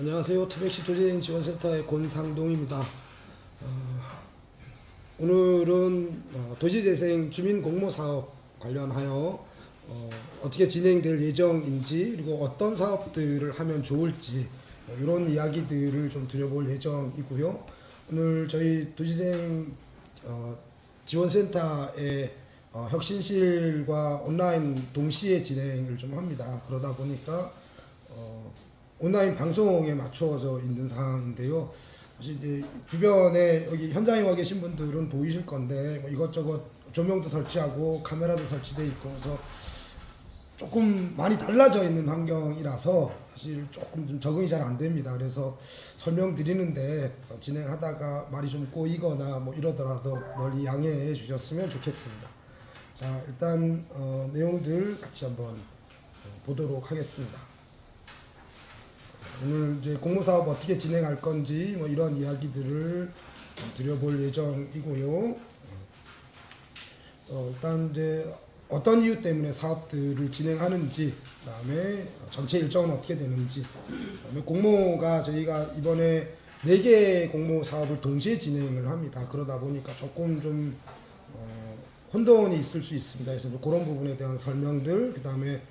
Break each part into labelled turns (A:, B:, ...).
A: 안녕하세요. 태백시 도시재생 지원센터의 권상동입니다. 어, 오늘은 어, 도시재생 주민 공모 사업 관련하여 어, 떻게 진행될 예정인지 그리고 어떤 사업들을 하면 좋을지 어, 이런 이야기들을 좀 드려볼 예정이고요. 오늘 저희 도시재생 어, 지원센터의 어, 혁신실과 온라인 동시에 진행을 좀 합니다. 그러다 보니까 어, 온라인 방송에 맞춰져 있는 상황인데요. 사실 이제 주변에 여기 현장에 와 계신 분들은 보이실 건데 뭐 이것저것 조명도 설치하고 카메라도 설치돼 있고 그래서 조금 많이 달라져 있는 환경이라서 사실 조금 좀 적응이 잘 안 됩니다. 그래서 설명드리는데 어, 진행하다가 말이 좀 꼬이거나 뭐 이러더라도 널리 양해해 주셨으면 좋겠습니다. 자 일단 어, 내용들 같이 한번 어, 보도록 하겠습니다. 오늘 이제 공모 사업 어떻게 진행할 건지 뭐 이런 이야기들을 드려볼 예정이고요. 그래서 일단 이제 어떤 이유 때문에 사업들을 진행하는지, 그다음에 전체 일정은 어떻게 되는지, 그다음에 공모가 저희가 이번에 네개 공모 사업을 동시에 진행을 합니다. 그러다 보니까 조금 좀 어, 혼돈이 있을 수 있습니다. 그래서 그런 부분에 대한 설명들, 그 다음에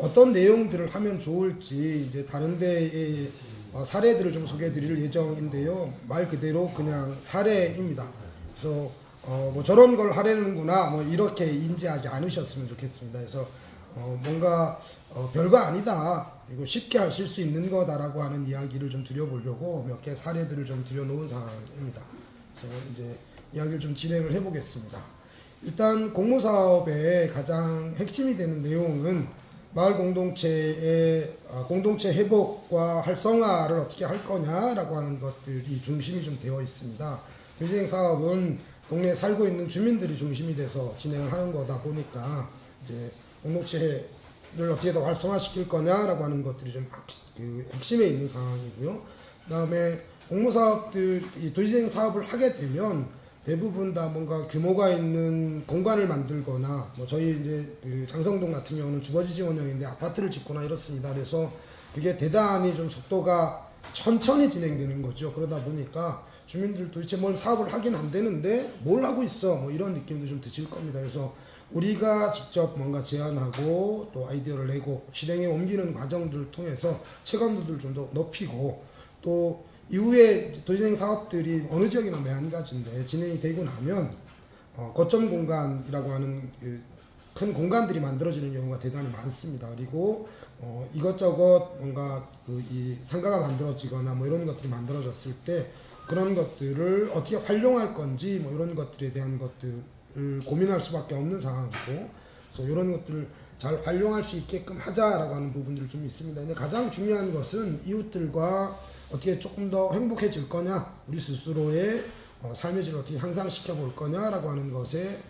A: 어떤 내용들을 하면 좋을지 이제 다른 데의 어, 사례들을 좀 소개해 드릴 예정인데요. 말 그대로 그냥 사례입니다. 그래서 어, 뭐 저런 걸 하려는구나 뭐 이렇게 인지하지 않으셨으면 좋겠습니다. 그래서 어, 뭔가 어, 별거 아니다 그리고 쉽게 하실 수 있는 거다라고 하는 이야기를 좀 드려보려고 몇 개 사례들을 좀 드려놓은 상황입니다. 그래서 이제 이야기를 좀 진행을 해보겠습니다. 일단 공모사업의 가장 핵심이 되는 내용은 마을 공동체의 어, 공동체 회복과 활성화를 어떻게 할 거냐라고 하는 것들이 중심이 좀 되어 있습니다. 도시행 사업은 동네에 살고 있는 주민들이 중심이 돼서 진행을 하는 거다 보니까 이제 공동체를 어떻게 더 활성화시킬 거냐라고 하는 것들이 좀 핵- 그 핵심에 있는 상황이고요. 그 다음에 공모사업들 이 도시행 사업을 하게 되면 대부분 다 뭔가 규모가 있는 공간을 만들거나 뭐 저희 이제 그 장성동 같은 경우는 주거지 지원형인데 아파트를 짓거나 이렇습니다. 그래서 그게 대단히 좀 속도가 천천히 진행되는 거죠. 그러다 보니까 주민들 도대체 뭘 사업을 하긴 안 되는데 뭘 하고 있어 뭐 이런 느낌도 좀 드실 겁니다. 그래서 우리가 직접 뭔가 제안하고 또 아이디어를 내고 실행에 옮기는 과정들을 통해서 체감도를 좀 더 높이고 또 이후에 도시행 사업들이 어느 지역이나 매한가지인데 진행이 되고 나면 어, 거점 공간이라고 하는 그 큰 공간들이 만들어지는 경우가 대단히 많습니다. 그리고 어, 이것저것 뭔가 그 이 상가가 만들어지거나 뭐 이런 것들이 만들어졌을 때 그런 것들을 어떻게 활용할 건지 뭐 이런 것들에 대한 것들을 고민할 수밖에 없는 상황이고 그래서 이런 것들을 잘 활용할 수 있게끔 하자라고 하는 부분들이 좀 있습니다. 근데 가장 중요한 것은 이웃들과 어떻게 조금 더 행복해질 거냐, 우리 스스로의 어, 삶의 질을 어떻게 향상시켜 볼 거냐라고 하는 것에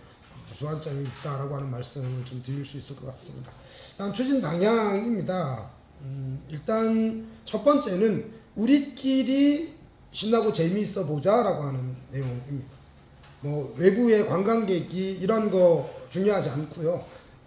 A: 어, 주안점이 있다라고 하는 말씀을 좀 드릴 수 있을 것 같습니다. 일단 추진 방향입니다. 음, 일단 첫 번째는 우리끼리 신나고 재미있어 보자라고 하는 내용입니다. 뭐 외부의 관광객이 이런 거 중요하지 않고요.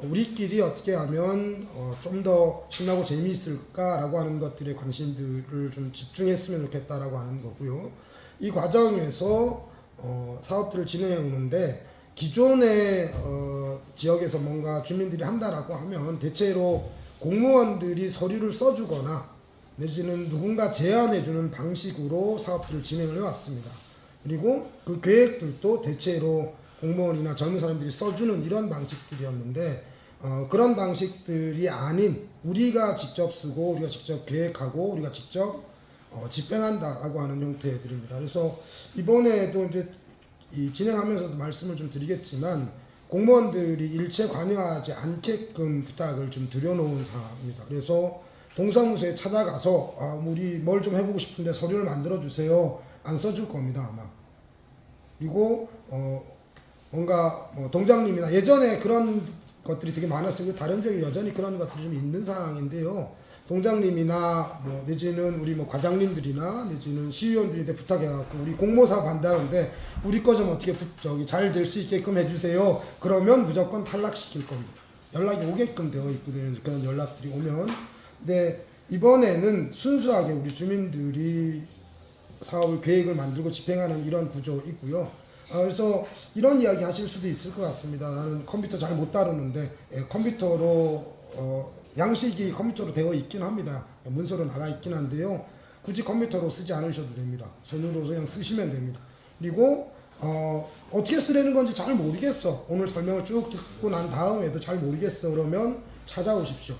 A: 우리끼리 어떻게 하면 어, 좀 더 신나고 재미있을까라고 하는 것들에 관심들을 좀 집중했으면 좋겠다라고 하는 거고요. 이 과정에서 어, 사업들을 진행해 오는데 기존의 어, 지역에서 뭔가 주민들이 한다라고 하면 대체로 공무원들이 서류를 써주거나 내지는 누군가 제안해주는 방식으로 사업들을 진행을 해왔습니다. 그리고 그 계획들도 대체로 공무원이나 젊은 사람들이 써주는 이런 방식들이었는데 어, 그런 방식들이 아닌 우리가 직접 쓰고 우리가 직접 계획하고 우리가 직접 어, 집행한다라고 하는 형태들입니다. 그래서 이번에도 이제 이 진행하면서도 말씀을 좀 드리겠지만 공무원들이 일체 관여하지 않게끔 부탁을 좀 드려놓은 상황입니다. 그래서 동사무소에 찾아가서 아, 우리 뭘 좀 해보고 싶은데 서류를 만들어 주세요. 안 써줄 겁니다 아마. 그리고 어 뭔가 뭐 동장님이나 예전에 그런 것들이 되게 많았어요. 다른 지역에 여전히 그런 것들이 좀 있는 상황인데요. 동장님이나 뭐 내지는 우리 뭐 과장님들이나 내지는 시의원들한테 부탁해갖고 우리 공모사 반대하는데 우리 거 좀 어떻게 부- 저기 잘 될 수 있게끔 해주세요. 그러면 무조건 탈락시킬 겁니다. 연락이 오게끔 되어 있거든요. 그런 연락들이 오면. 근데 이번에는 순수하게 우리 주민들이 사업을 계획을 만들고 집행하는 이런 구조 있고요. 아, 그래서 이런 이야기 하실 수도 있을 것 같습니다. 나는 컴퓨터 잘 못 다루는데 예, 컴퓨터로 어, 양식이 컴퓨터로 되어 있긴 합니다. 문서로 나가 있긴 한데요. 굳이 컴퓨터로 쓰지 않으셔도 됩니다. 손으로 그냥 쓰시면 됩니다. 그리고 어, 어떻게 쓰려는 건지 잘 모르겠어. 오늘 설명을 쭉 듣고 난 다음에도 잘 모르겠어. 그러면 찾아오십시오.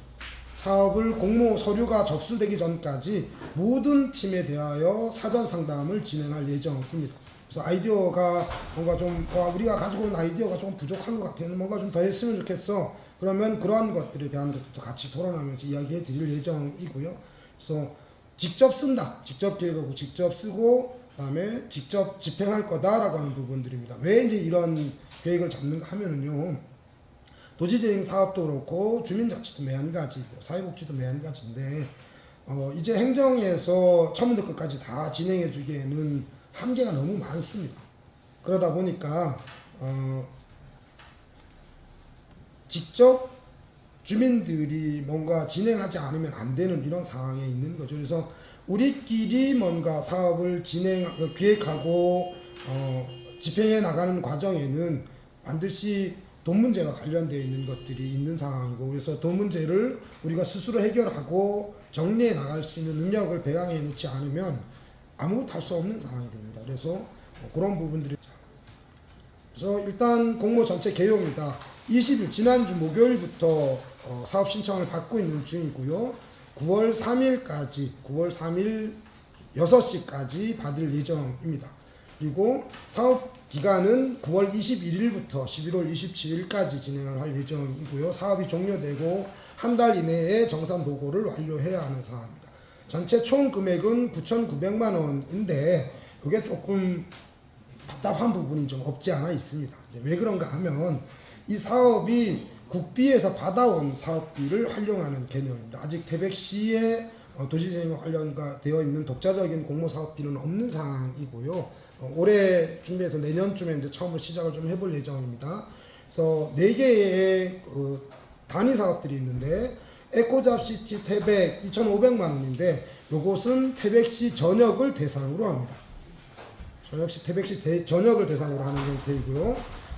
A: 사업을 공모 서류가 접수되기 전까지 모든 팀에 대하여 사전 상담을 진행할 예정입니다. 그래서 아이디어가 뭔가 좀 와, 우리가 가지고 있는 아이디어가 좀 부족한 것 같아요. 뭔가 좀 더 했으면 좋겠어. 그러면 그러한 것들에 대한 것도 같이 토론하면서 이야기해 드릴 예정이고요. 그래서 직접 쓴다. 직접 계획하고 직접 쓰고 그다음에 직접 집행할 거다라고 하는 부분들입니다. 왜 이제 이런 계획을 잡는가 하면은요. 도시재생 사업도 그렇고 주민자치도 매한가지고 사회복지도 매한가지인데 어, 이제 행정에서 처음부터 끝까지 다 진행해 주기에는 한계가 너무 많습니다. 그러다 보니까 어, 직접 주민들이 뭔가 진행하지 않으면 안 되는 이런 상황에 있는 거죠. 그래서 우리끼리 뭔가 사업을 진행, 어, 기획하고 어, 집행해 나가는 과정에는 반드시 돈 문제가 관련되어 있는 것들이 있는 상황이고 그래서 돈 문제를 우리가 스스로 해결하고 정리해 나갈 수 있는 능력을 배양해 놓지 않으면 아무것도 할 수 없는 상황이 됩니다. 그래서 어, 그런 부분들이 그래서 일단 공모 전체 개요입니다. 20일 지난주 목요일부터 어, 사업 신청을 받고 있는 중이고요. 9월 3일까지 9월 3일 6시까지 받을 예정입니다. 그리고 사업 기간은 9월 21일부터 11월 27일까지 진행을 할 예정이고요. 사업이 종료되고 한 달 이내에 정산 보고를 완료해야 하는 상황입니다. 전체 총 금액은 9,900만 원인데 그게 조금 답답한 부분이 좀 없지 않아 있습니다. 왜 그런가 하면 이 사업이 국비에서 받아온 사업비를 활용하는 개념입니다. 아직 태백시에 어, 도시재생 관련과 되어 있는 독자적인 공모 사업비는 없는 상황이고요. 어, 올해 준비해서 내년쯤에 이제 처음으로 시작을 좀 해볼 예정입니다. 그래서 네 개의 어, 단위 사업들이 있는데 에코잡시티 태백 2,500만 원인데 요것은 태백시 전역을 대상으로 합니다. 전역시 태백시 대, 전역을 대상으로 하는 형태이고요.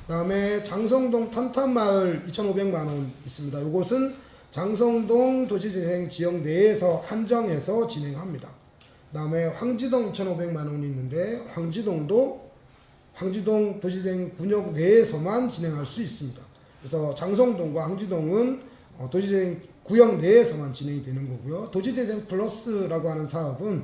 A: 그 다음에 장성동 탄탄마을 2,500만 원 있습니다. 이곳은 장성동 도시재생 지역 내에서 한정해서 진행합니다. 그 다음에 황지동 2,500만 원이 있는데 황지동도 황지동 도시재생 군역 내에서만 진행할 수 있습니다. 그래서 장성동과 황지동은 어, 도시재생 구역 내에서만 진행이 되는 거고요. 도시재생 플러스라고 하는 사업은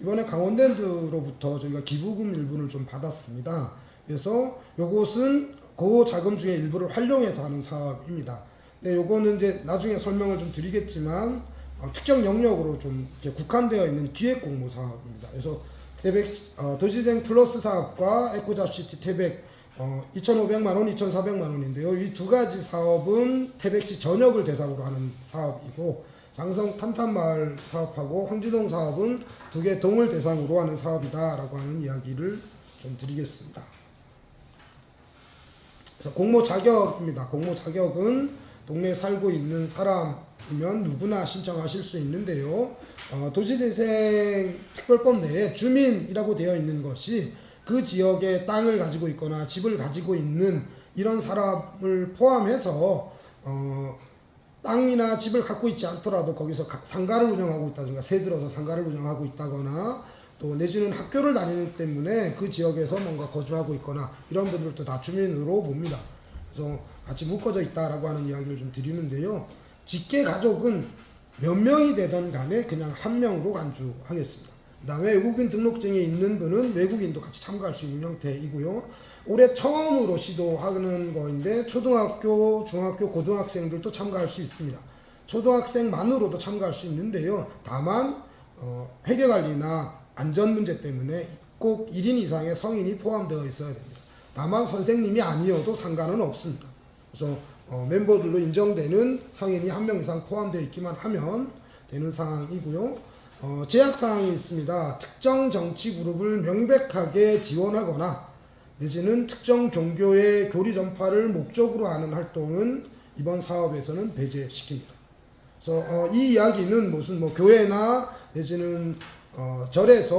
A: 이번에 강원랜드로부터 저희가 기부금 일부를 좀 받았습니다. 그래서 요것은 그 자금 중에 일부를 활용해서 하는 사업입니다. 근데 요거는 이제 나중에 설명을 좀 드리겠지만 어, 특정 영역으로 좀 국한되어 있는 기획 공모 사업입니다. 그래서 태백 어, 도시재생 플러스 사업과 에코잡시티 태백 어, 2,500만 원, 2,400만 원인데요. 이 두 가지 사업은 태백시 전역을 대상으로 하는 사업이고 장성 탄탄마을 사업하고 황지동 사업은 두 개 동을 대상으로 하는 사업이다라고 하는 이야기를 좀 드리겠습니다. 그래서 공모 자격입니다. 공모 자격은 동네에 살고 있는 사람이면 누구나 신청하실 수 있는데요. 어, 도시재생 특별법 내에 주민이라고 되어 있는 것이 그 지역에 땅을 가지고 있거나 집을 가지고 있는 이런 사람을 포함해서 어, 땅이나 집을 갖고 있지 않더라도 거기서 가- 상가를 운영하고 있다든가 새 들어서 상가를 운영하고 있다거나 또 내지는 학교를 다니는 때문에 그 지역에서 뭔가 거주하고 있거나 이런 분들도 다 주민으로 봅니다. 그래서 같이 묶어져 있다라고 하는 이야기를 좀 드리는데요. 직계 가족은 몇 명이 되던 간에 그냥 한 명으로 간주하겠습니다. 그다음에 외국인 등록증이 있는 분은 외국인도 같이 참가할 수 있는 형태이고요. 올해 처음으로 시도하는 거인데 초등학교, 중학교, 고등학생들도 참가할 수 있습니다. 초등학생만으로도 참가할 수 있는데요. 다만 어, 회계관리나 안전 문제 때문에 꼭 1인 이상의 성인이 포함되어 있어야 됩니다. 다만 선생님이 아니어도 상관은 없습니다. 그래서 어, 멤버들로 인정되는 성인이 한 명 이상 포함되어 있기만 하면 되는 상황이고요. 어, 제약 사항이 있습니다. 특정 정치 그룹을 명백하게 지원하거나 내지는 특정 종교의 교리 전파를 목적으로 하는 활동은 이번 사업에서는 배제시킵니다. 그래서 어, 이 이야기는 무슨 뭐 교회나 내지는 어, 절에서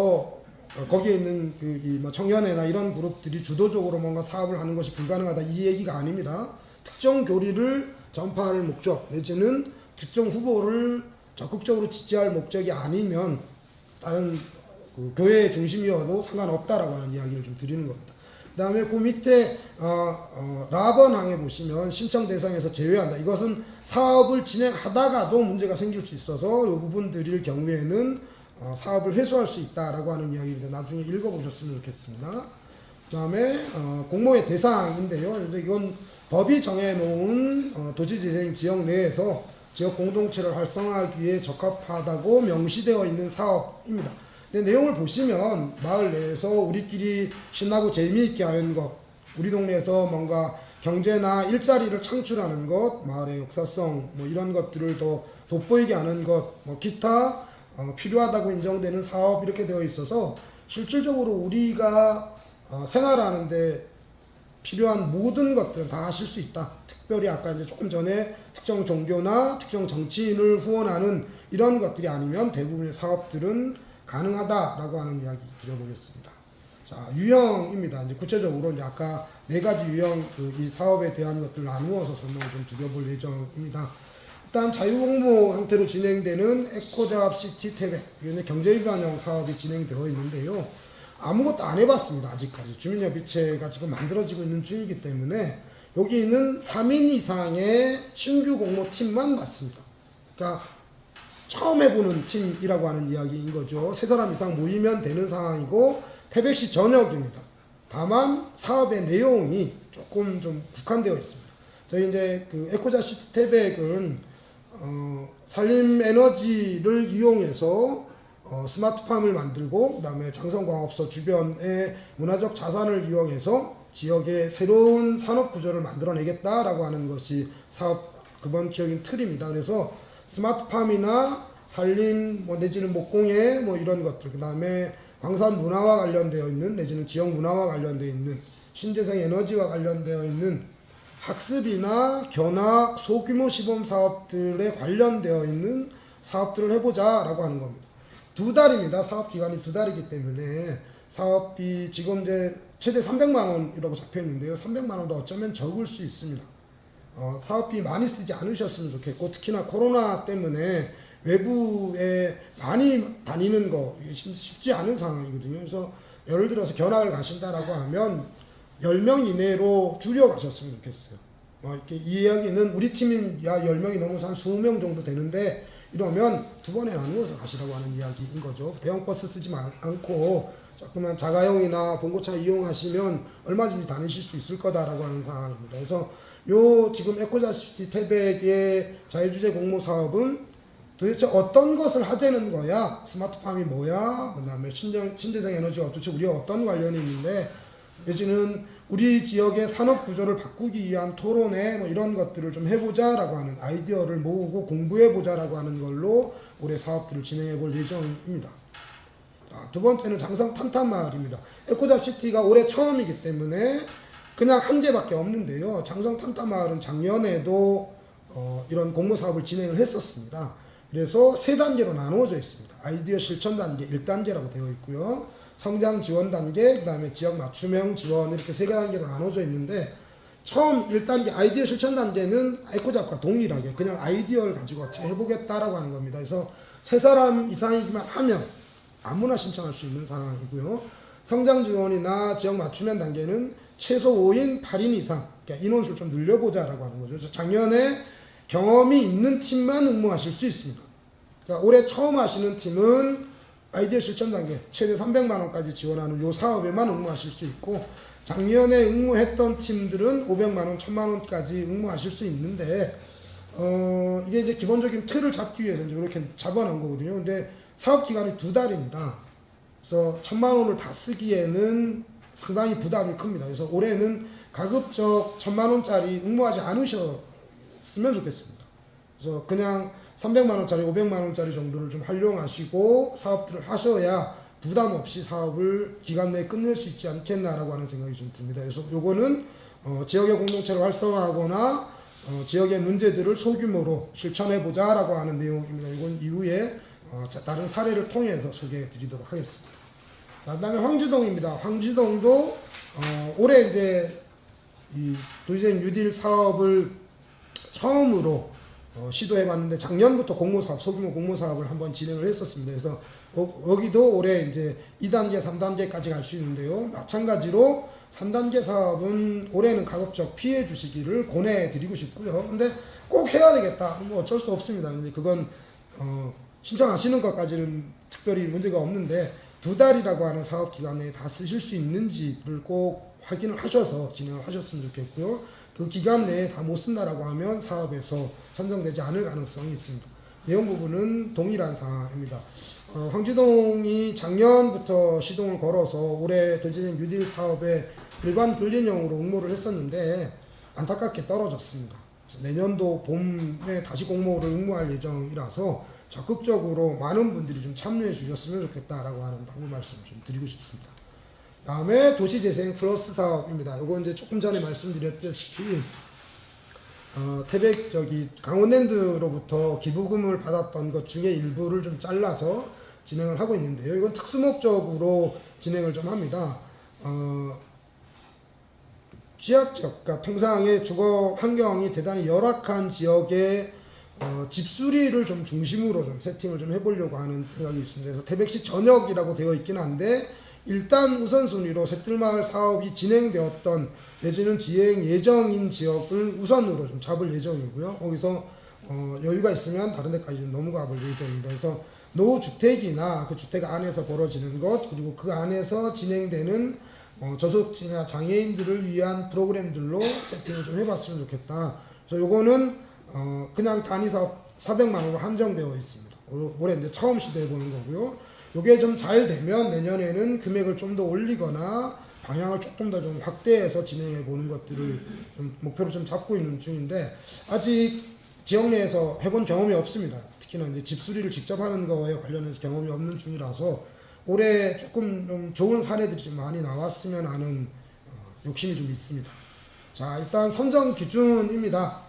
A: 어, 거기에 있는 그이뭐 청년회나 이런 그룹들이 주도적으로 뭔가 사업을 하는 것이 불가능하다 이 얘기가 아닙니다. 특정 교리를 전파할 목적 내지는 특정 후보를 적극적으로 지지할 목적이 아니면 다른 그 교회 중심이어도 상관없다라고 하는 이야기를 좀 드리는 겁니다. 그 다음에 그 밑에 어, 어, 라번 항에 보시면 신청 대상에서 제외한다. 이것은 사업을 진행하다가도 문제가 생길 수 있어서 이 부분 드릴 경우에는 어, 사업을 회수할 수 있다라고 하는 이야기입니다. 나중에 읽어보셨으면 좋겠습니다. 그 다음에 어, 공모의 대상인데요. 이건 법이 정해놓은 어, 도시재생 지역 내에서 지역 공동체를 활성화하기 위해 적합하다고 명시되어 있는 사업입니다. 근데 내용을 보시면 마을 내에서 우리끼리 신나고 재미있게 하는 것, 우리 동네에서 뭔가 경제나 일자리를 창출하는 것, 마을의 역사성 뭐 이런 것들을 더 돋보이게 하는 것, 뭐 기타 어, 필요하다고 인정되는 사업 이렇게 되어 있어서 실질적으로 우리가 어, 생활하는데 필요한 모든 것들은 다 하실 수 있다. 특별히 아까 이제 조금 전에 특정 종교나 특정 정치인을 후원하는 이런 것들이 아니면 대부분의 사업들은 가능하다라고 하는 이야기 드려보겠습니다. 자, 유형입니다. 이제 구체적으로 이제 아까 네 가지 유형 그 이 사업에 대한 것들을 나누어서 설명을 좀 드려볼 예정입니다. 일단 자유공모 형태로 진행되는 에코잡시티 태백 경제기반형 사업이 진행되어 있는데요. 아무것도 안 해봤습니다. 아직까지 주민협의체가 지금 만들어지고 있는 중이기 때문에 여기 있는 3인 이상의 신규 공모팀만 맞습니다. 그러니까 처음 해보는 팀이라고 하는 이야기인 거죠. 세 사람 이상 모이면 되는 상황이고 태백시 전역입니다. 다만 사업의 내용이 조금 좀 국한되어 있습니다. 저희 이제 그 에코자 시티 태백은 어, 산림 에너지를 이용해서 어, 스마트팜을 만들고 그 다음에 장성광업소 주변의 문화적 자산을 이용해서 지역의 새로운 산업 구조를 만들어내겠다라고 하는 것이 사업 근본적인 틀입니다. 그래서 스마트팜이나 산림 뭐 내지는 목공예 뭐 이런 것들 그 다음에 광산 문화와 관련되어 있는 내지는 지역 문화와 관련되어 있는 신재생 에너지와 관련되어 있는 학습이나 견학 소규모 시범 사업들에 관련되어 있는 사업들을 해보자 라고 하는 겁니다. 두 달입니다. 사업 기간이 두 달이기 때문에 사업비 지금 이제 최대 300만 원이라고 잡혀 있는데요. 300만 원도 어쩌면 적을 수 있습니다. 어, 사업비 많이 쓰지 않으셨으면 좋겠고 특히나 코로나 때문에 외부에 많이 다니는 거 쉽지 않은 상황이거든요. 그래서 예를 들어서 견학을 가신다라고 하면 10명 이내로 줄여 가셨으면 좋겠어요. 어, 이렇게 이 이야기는 우리 팀인 야 10명이 넘어서 한 20명 정도 되는데 이러면 두 번에 나누어서 가시라고 하는 이야기인 거죠. 대형 버스 쓰지 마- 않고 조그만 자가용이나 봉고차 이용하시면 얼마든지 다니실 수 있을 거다라고 하는 상황입니다. 그래서 요 지금 에코잡시티 태백의 자유주제 공모 사업은 도대체 어떤 것을 하자는 거야? 스마트팜이 뭐야? 그 다음에 신정, 신재생 에너지가 도대체 우리가 어떤 관련이 있는데 내지는 우리 지역의 산업 구조를 바꾸기 위한 토론회 뭐 이런 것들을 좀 해보자라고 하는 아이디어를 모으고 공부해보자라고 하는 걸로 올해 사업들을 진행해 볼 예정입니다. 자, 두 번째는 장성 탄탄마을입니다. 에코잡 시티가 올해 처음이기 때문에 그냥 한 개밖에 없는데요. 장성 탄탄마을은 작년에도 어, 이런 공모 사업을 진행을 했었습니다. 그래서 세 단계로 나누어져 있습니다. 아이디어 실천 단계 1단계라고 되어 있고요. 성장 지원 단계, 그 다음에 지역 맞춤형 지원 이렇게 세 단계로 나눠져 있는데 처음 1단계 아이디어 실천 단계는 에코잡과 동일하게 그냥 아이디어를 가지고 해보겠다라고 하는 겁니다. 그래서 세 사람 이상이기만 하면 아무나 신청할 수 있는 상황이고요. 성장 지원이나 지역 맞춤형 단계는 최소 5인 8인 이상 그러니까 인원수를 좀 늘려보자라고 하는 거죠. 그래서 작년에 경험이 있는 팀만 응모하실 수 있습니다. 그러니까 올해 처음 하시는 팀은 아이디어 실천 단계 최대 300만 원까지 지원하는 요 사업에만 응모하실 수 있고 작년에 응모했던 팀들은 500만 원, 1000만 원까지 응모하실 수 있는데 어 이게 이제 기본적인 틀을 잡기 위해서 이제 이렇게 잡아놓은 거거든요. 근데 사업 기간이 두 달입니다. 그래서 1000만 원을 다 쓰기에는 상당히 부담이 큽니다. 그래서 올해는 가급적 1000만 원짜리 응모하지 않으셨으면 좋겠습니다. 그래서 그냥 300만 원짜리, 500만 원짜리 정도를 좀 활용하시고 사업들을 하셔야 부담 없이 사업을 기간 내에 끝낼 수 있지 않겠나라고 하는 생각이 좀 듭니다. 그래서 요거는 어, 지역의 공동체를 활성화하거나 어, 지역의 문제들을 소규모로 실천해 보자 라고 하는 내용입니다. 이건 이후에 어, 자, 다른 사례를 통해서 소개해 드리도록 하겠습니다. 자, 그 다음에 황지동입니다. 황지동도 어, 올해 이제 이 도시재생 뉴딜 사업을 처음으로 어, 시도해봤는데 작년부터 공모사업 소규모 공모사업을 한번 진행을 했었습니다. 그래서 어, 여기도 올해 이제 2단계, 3단계까지 갈 수 있는데요. 마찬가지로 3단계 사업은 올해는 가급적 피해 주시기를 권해드리고 싶고요. 근데 꼭 해야 되겠다. 뭐 어쩔 수 없습니다. 근데 그건 어, 신청하시는 것까지는 특별히 문제가 없는데 두 달이라고 하는 사업 기간 내에 다 쓰실 수 있는지를 꼭 확인을 하셔서 진행을 하셨으면 좋겠고요. 그 기간 내에 다 못 쓴다라고 하면 사업에서 선정되지 않을 가능성이 있습니다. 내용 부분은 동일한 사항입니다. 어, 황지동이 작년부터 시동을 걸어서 올해 도시재생 뉴딜 사업에 일반 근린형으로 응모를 했었는데 안타깝게 떨어졌습니다. 내년도 봄에 다시 공모를 응모할 예정이라서 적극적으로 많은 분들이 좀 참여해 주셨으면 좋겠다라고 하는 당부 말씀을 좀 드리고 싶습니다. 다음에 도시재생 플러스 사업입니다. 이거 이제 조금 전에 말씀드렸다시피 어, 태백 저기 강원랜드로부터 기부금을 받았던 것 중에 일부를 좀 잘라서 진행을 하고 있는데요. 이건 특수 목적으로 진행을 좀 합니다. 어, 취약적, 그러니까 통상의 주거 환경이 대단히 열악한 지역에 어, 집수리를 좀 중심으로 좀 세팅을 좀 해보려고 하는 생각이 있습니다. 그래서 태백시 전역이라고 되어 있긴 한데 일단 우선순위로 새뜰마을 사업이 진행되었던 내지는 진행 예정인 지역을 우선으로 좀 잡을 예정이고요. 거기서 어, 여유가 있으면 다른 데까지 좀 넘어가 볼 예정입니다. 그래서 노후주택이나 그 주택 안에서 벌어지는 것 그리고 그 안에서 진행되는 어, 저소득층이나 장애인들을 위한 프로그램들로 세팅을 좀 해봤으면 좋겠다. 그래서 요거는 어, 그냥 단위 사업 400만 원으로 한정되어 있습니다. 올- 올해 이제 처음 시도해 보는 거고요. 요게 좀 잘 되면 내년에는 금액을 좀 더 올리거나 방향을 조금 더 좀 확대해서 진행해 보는 것들을 좀 목표로 좀 잡고 있는 중인데 아직 지역 내에서 해본 경험이 없습니다. 특히나 이제 집 수리를 직접 하는 거에 관련해서 경험이 없는 중이라서 올해 조금 좀 좋은 사례들이 좀 많이 나왔으면 하는 어, 욕심이 좀 있습니다. 자, 일단 선정 기준입니다.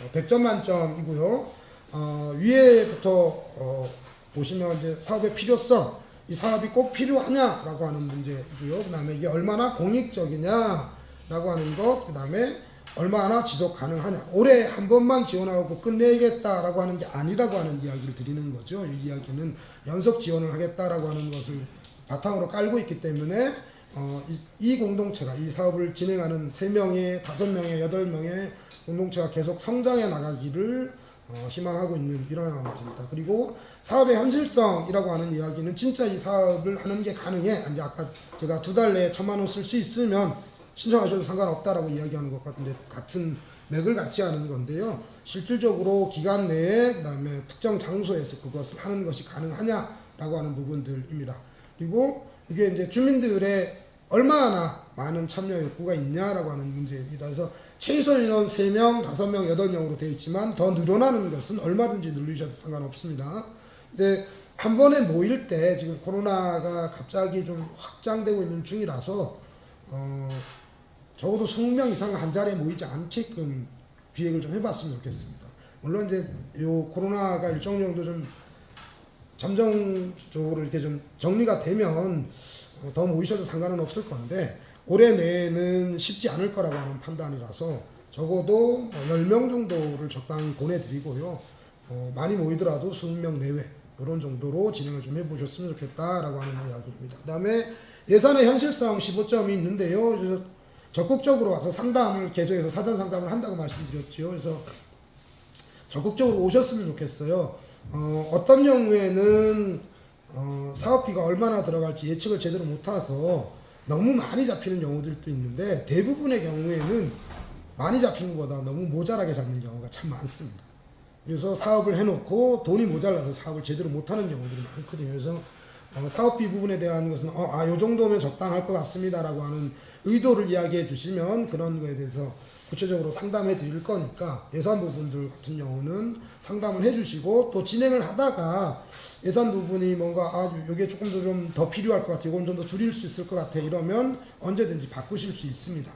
A: 어, 100점 만점이고요. 어, 위에부터 어, 보시면 이제 사업의 필요성, 이 사업이 꼭 필요하냐라고 하는 문제이고요. 그 다음에 이게 얼마나 공익적이냐라고 하는 것, 그 다음에 얼마나 지속 가능하냐. 올해 한 번만 지원하고 끝내겠다라고 하는 게 아니라고 하는 이야기를 드리는 거죠. 이 이야기는 연속 지원을 하겠다라고 하는 것을 바탕으로 깔고 있기 때문에 어, 이, 이 공동체가 이 사업을 진행하는 3명의, 5명의, 8명의 공동체가 계속 성장해 나가기를 어, 희망하고 있는 이런 상황입니다. 그리고 사업의 현실성이라고 하는 이야기는 진짜 이 사업을 하는 게 가능해. 이제 아까 제가 두 달 내에 천만 원 쓸 수 있으면 신청하셔도 상관없다라고 이야기하는 것 같은데 같은 맥을 같이 하는 건데요. 실질적으로 기간 내에 그다음에 특정 장소에서 그것을 하는 것이 가능하냐라고 하는 부분들입니다. 그리고 이게 이제 주민들의 얼마나 많은 참여 욕구가 있냐라고 하는 문제입니다. 그래서 최소 인원 3명, 5명, 8명으로 되어 있지만 더 늘어나는 것은 얼마든지 늘리셔도 상관없습니다. 근데 한 번에 모일 때 지금 코로나가 갑자기 좀 확장되고 있는 중이라서 어, 적어도 20명 이상 한 자리에 모이지 않게끔 기획을 좀 해봤으면 좋겠습니다. 물론 이제 요 코로나가 일정 정도 좀 잠정적으로 이렇게 좀 정리가 되면 어, 더 모이셔도 상관은 없을 건데 올해 내에는 쉽지 않을 거라고 하는 판단이라서 적어도 10명 정도를 적당히 보내드리고요. 어, 많이 모이더라도 20명 내외 이런 정도로 진행을 좀 해보셨으면 좋겠다라고 하는 이야기입니다. 그 다음에 예산의 현실성 15점이 있는데요. 적극적으로 와서 상담을 개조해서 사전 상담을 한다고 말씀드렸죠. 그래서 적극적으로 오셨으면 좋겠어요. 어, 어떤 경우에는 어, 사업비가 얼마나 들어갈지 예측을 제대로 못해서 너무 많이 잡히는 경우들도 있는데 대부분의 경우에는 많이 잡히는 것보다 너무 모자라게 잡는 경우가 참 많습니다. 그래서 사업을 해놓고 돈이 모자라서 사업을 제대로 못하는 경우들이 많거든요. 그래서 어, 사업비 부분에 대한 것은 어, 아, 요 정도면 적당할 것 같습니다라고 하는 의도를 이야기해 주시면 그런 거에 대해서 구체적으로 상담해 드릴 거니까 예산 부분들 같은 경우는 상담을 해 주시고 또 진행을 하다가 예산 부분이 뭔가 아 이게 조금 더 좀 더 필요할 것 같아 이건 좀 더 줄일 수 있을 것 같아 이러면 언제든지 바꾸실 수 있습니다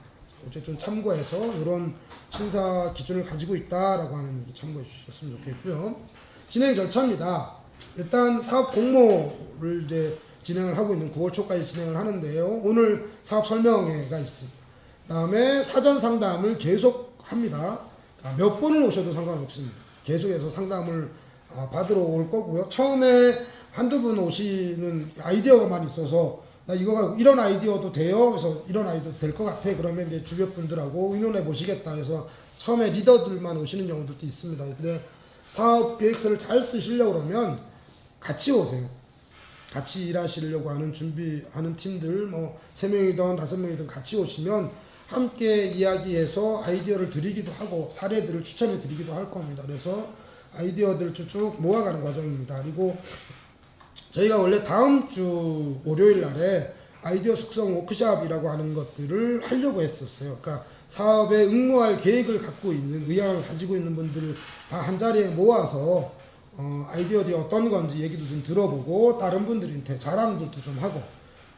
A: 어쨌든 참고해서 이런 심사 기준을 가지고 있다라고 하는 얘기 참고해 주셨으면 좋겠고요. 진행 절차입니다. 일단 사업 공모를 이제 진행을 하고 있는 9월 초까지 진행을 하는데요. 오늘 사업 설명회가 있습니다. 다음에 사전 상담을 계속 합니다. 아, 몇 번을 오셔도 상관없습니다. 계속해서 상담을 아, 받으러 올 거고요. 처음에 한두 분 오시는 아이디어가만 있어서 나 이거가 이런 아이디어도 돼요. 그래서 이런 아이디어도 될 것 같아. 그러면 이제 주변 분들하고 의논해 보시겠다. 그래서 처음에 리더들만 오시는 경우들도 있습니다. 근데 사업 계획서를 잘 쓰시려고 그러면 같이 오세요. 같이 일하시려고 하는 준비하는 팀들 뭐 세 명이든 다섯 명이든 같이 오시면 함께 이야기해서 아이디어를 드리기도 하고 사례들을 추천해 드리기도 할 겁니다. 그래서 아이디어들을 쭉쭉 모아가는 과정입니다. 그리고 저희가 원래 다음 주 월요일 날에 아이디어 숙성 워크샵이라고 하는 것들을 하려고 했었어요. 그러니까 사업에 응모할 계획을 갖고 있는 의향을 가지고 있는 분들을 다 한 자리에 모아서 어, 아이디어들이 어떤 건지 얘기도 좀 들어보고 다른 분들한테 자랑들도 좀 하고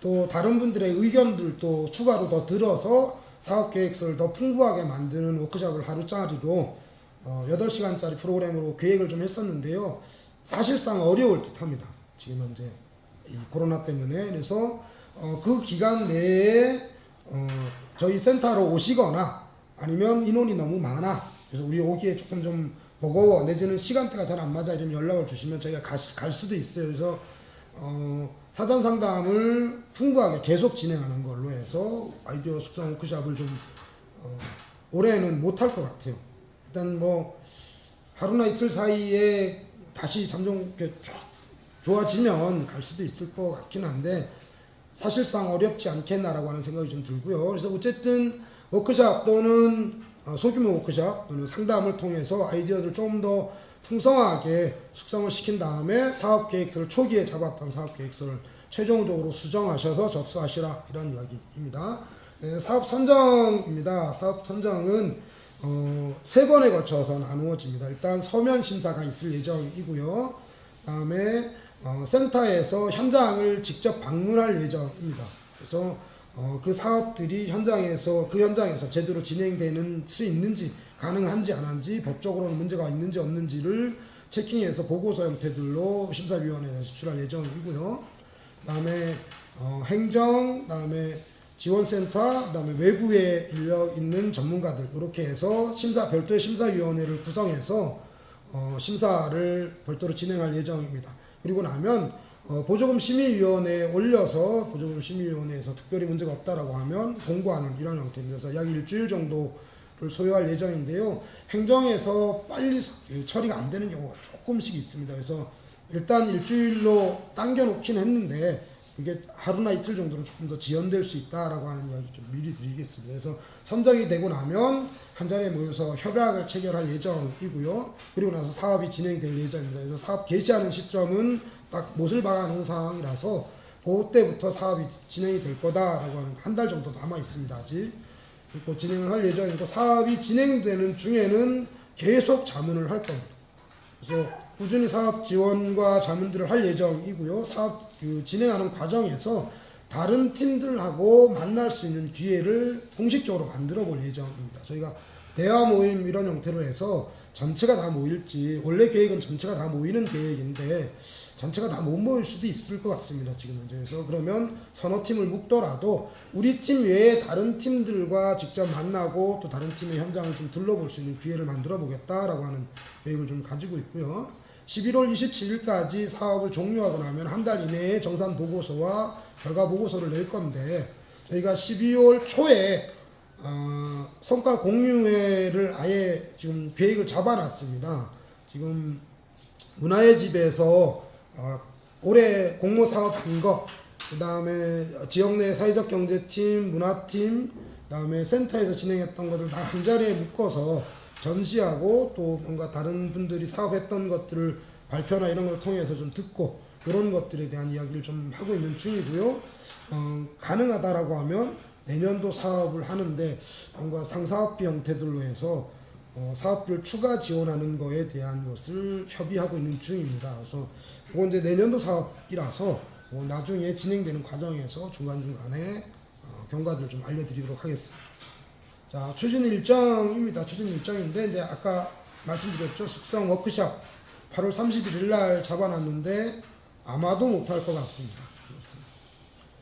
A: 또 다른 분들의 의견들도 추가로 더 들어서 사업 계획서를 더 풍부하게 만드는 워크샵을 하루짜리로 어, 8시간짜리 프로그램으로 계획을 좀 했었는데요. 사실상 어려울 듯 합니다. 지금 현재 이 코로나 때문에. 그래서 어, 그 기간 내에 어, 저희 센터로 오시거나 아니면 인원이 너무 많아. 그래서 우리 오기에 조금 좀 버거워. 내지는 시간대가 잘 안 맞아 이런 연락을 주시면 저희가 가, 갈 수도 있어요. 그래서 어, 사전 상담을 풍부하게 계속 진행하는 걸로 해서 아이디어 숙성 워크샵을 좀 어, 올해는 못할 것 같아요 일단 뭐 하루나 이틀 사이에 다시 쭉 좋아지면 갈 수도 있을 것 같긴 한데 사실상 어렵지 않겠나라고 하는 생각이 좀 들고요. 그래서 어쨌든 워크샵 또는 어, 소규모 워크샵 또는 상담을 통해서 아이디어를 좀 더 풍성하게 숙성을 시킨 다음에 사업 계획서를 초기에 잡았던 사업 계획서를 최종적으로 수정하셔서 접수하시라 이런 이야기입니다. 네, 사업 선정입니다. 사업 선정은 어, 세 번에 걸쳐서 나누어집니다. 일단 서면 심사가 있을 예정이고요. 다음에 어, 센터에서 현장을 직접 방문할 예정입니다. 그래서 어, 그 사업들이 현장에서 그 현장에서 제대로 진행되는 수 있는지 가능한지 안 한지 법적으로는 문제가 있는지 없는지를 체킹해서 보고서 형태들로 심사위원회에 제출할 예정이고요. 그다음에 어, 행정, 그다음에 지원센터, 그 다음에 외부에 인력 있는 전문가들 이렇게 해서 심사 별도의 심사위원회를 구성해서 어, 심사를 별도로 진행할 예정입니다. 그리고 나면 어, 보조금 심의위원회에 올려서 보조금 심의위원회에서 특별히 문제가 없다라고 하면 공고하는 이런 형태입니다. 약 일주일 정도를 소요할 예정인데요. 행정에서 빨리 처리가 안 되는 경우가 조금씩 있습니다. 그래서 일단 일주일로 당겨놓긴 했는데 그게 하루나 이틀 정도는 조금 더 지연될 수 있다라고 하는 이야기 좀 미리 드리겠습니다. 그래서 선정이 되고 나면 한 자리에 모여서 협약을 체결할 예정이고요. 그리고 나서 사업이 진행될 예정입니다. 그래서 사업 개시하는 시점은 딱 못을 박아놓은 상황이라서 그때부터 사업이 진행이 될 거다라고 하는 한 달 정도 남아 있습니다. 아직 그리고 진행을 할 예정이고 사업이 진행되는 중에는 계속 자문을 할 겁니다. 그래서 꾸준히 사업 지원과 자문들을 할 예정이고요. 사업 그 진행하는 과정에서 다른 팀들하고 만날 수 있는 기회를 공식적으로 만들어 볼 예정입니다. 저희가 대화 모임 이런 형태로 해서 전체가 다 모일지 원래 계획은 전체가 다 모이는 계획인데 전체가 다 못 모일 수도 있을 것 같습니다. 지금 현재 그래서 그러면 서너 팀을 묶더라도 우리 팀 외에 다른 팀들과 직접 만나고 또 다른 팀의 현장을 좀 둘러볼 수 있는 기회를 만들어 보겠다라고 하는 계획을 좀 가지고 있고요. 11월 27일까지 사업을 종료하고 나면 한 달 이내에 정산 보고서와 결과 보고서를 낼 건데 저희가 12월 초에 어, 성과 공유회를 아예 지금 계획을 잡아놨습니다. 지금 문화의 집에서 어, 올해 공모 사업 한 거, 그 다음에 지역 내 사회적 경제팀, 문화팀, 그 다음에 센터에서 진행했던 것들 다 한 자리에 묶어서 전시하고 또 뭔가 다른 분들이 사업했던 것들을 발표나 이런 걸 통해서 좀 듣고 이런 것들에 대한 이야기를 좀 하고 있는 중이고요. 어, 가능하다라고 하면 내년도 사업을 하는데 뭔가 상사업비 형태들로 해서 어, 사업비를 추가 지원하는 거에 대한 것을 협의하고 있는 중입니다. 그래서 이건 이제 내년도 사업이라서 어, 나중에 진행되는 과정에서 중간중간에 어, 경과들을 좀 알려드리도록 하겠습니다. 자, 추진 일정입니다. 추진 일정인데, 이제 아까 말씀드렸죠. 숙성 워크샵 8월 31일 날 잡아놨는데, 아마도 못할 것 같습니다.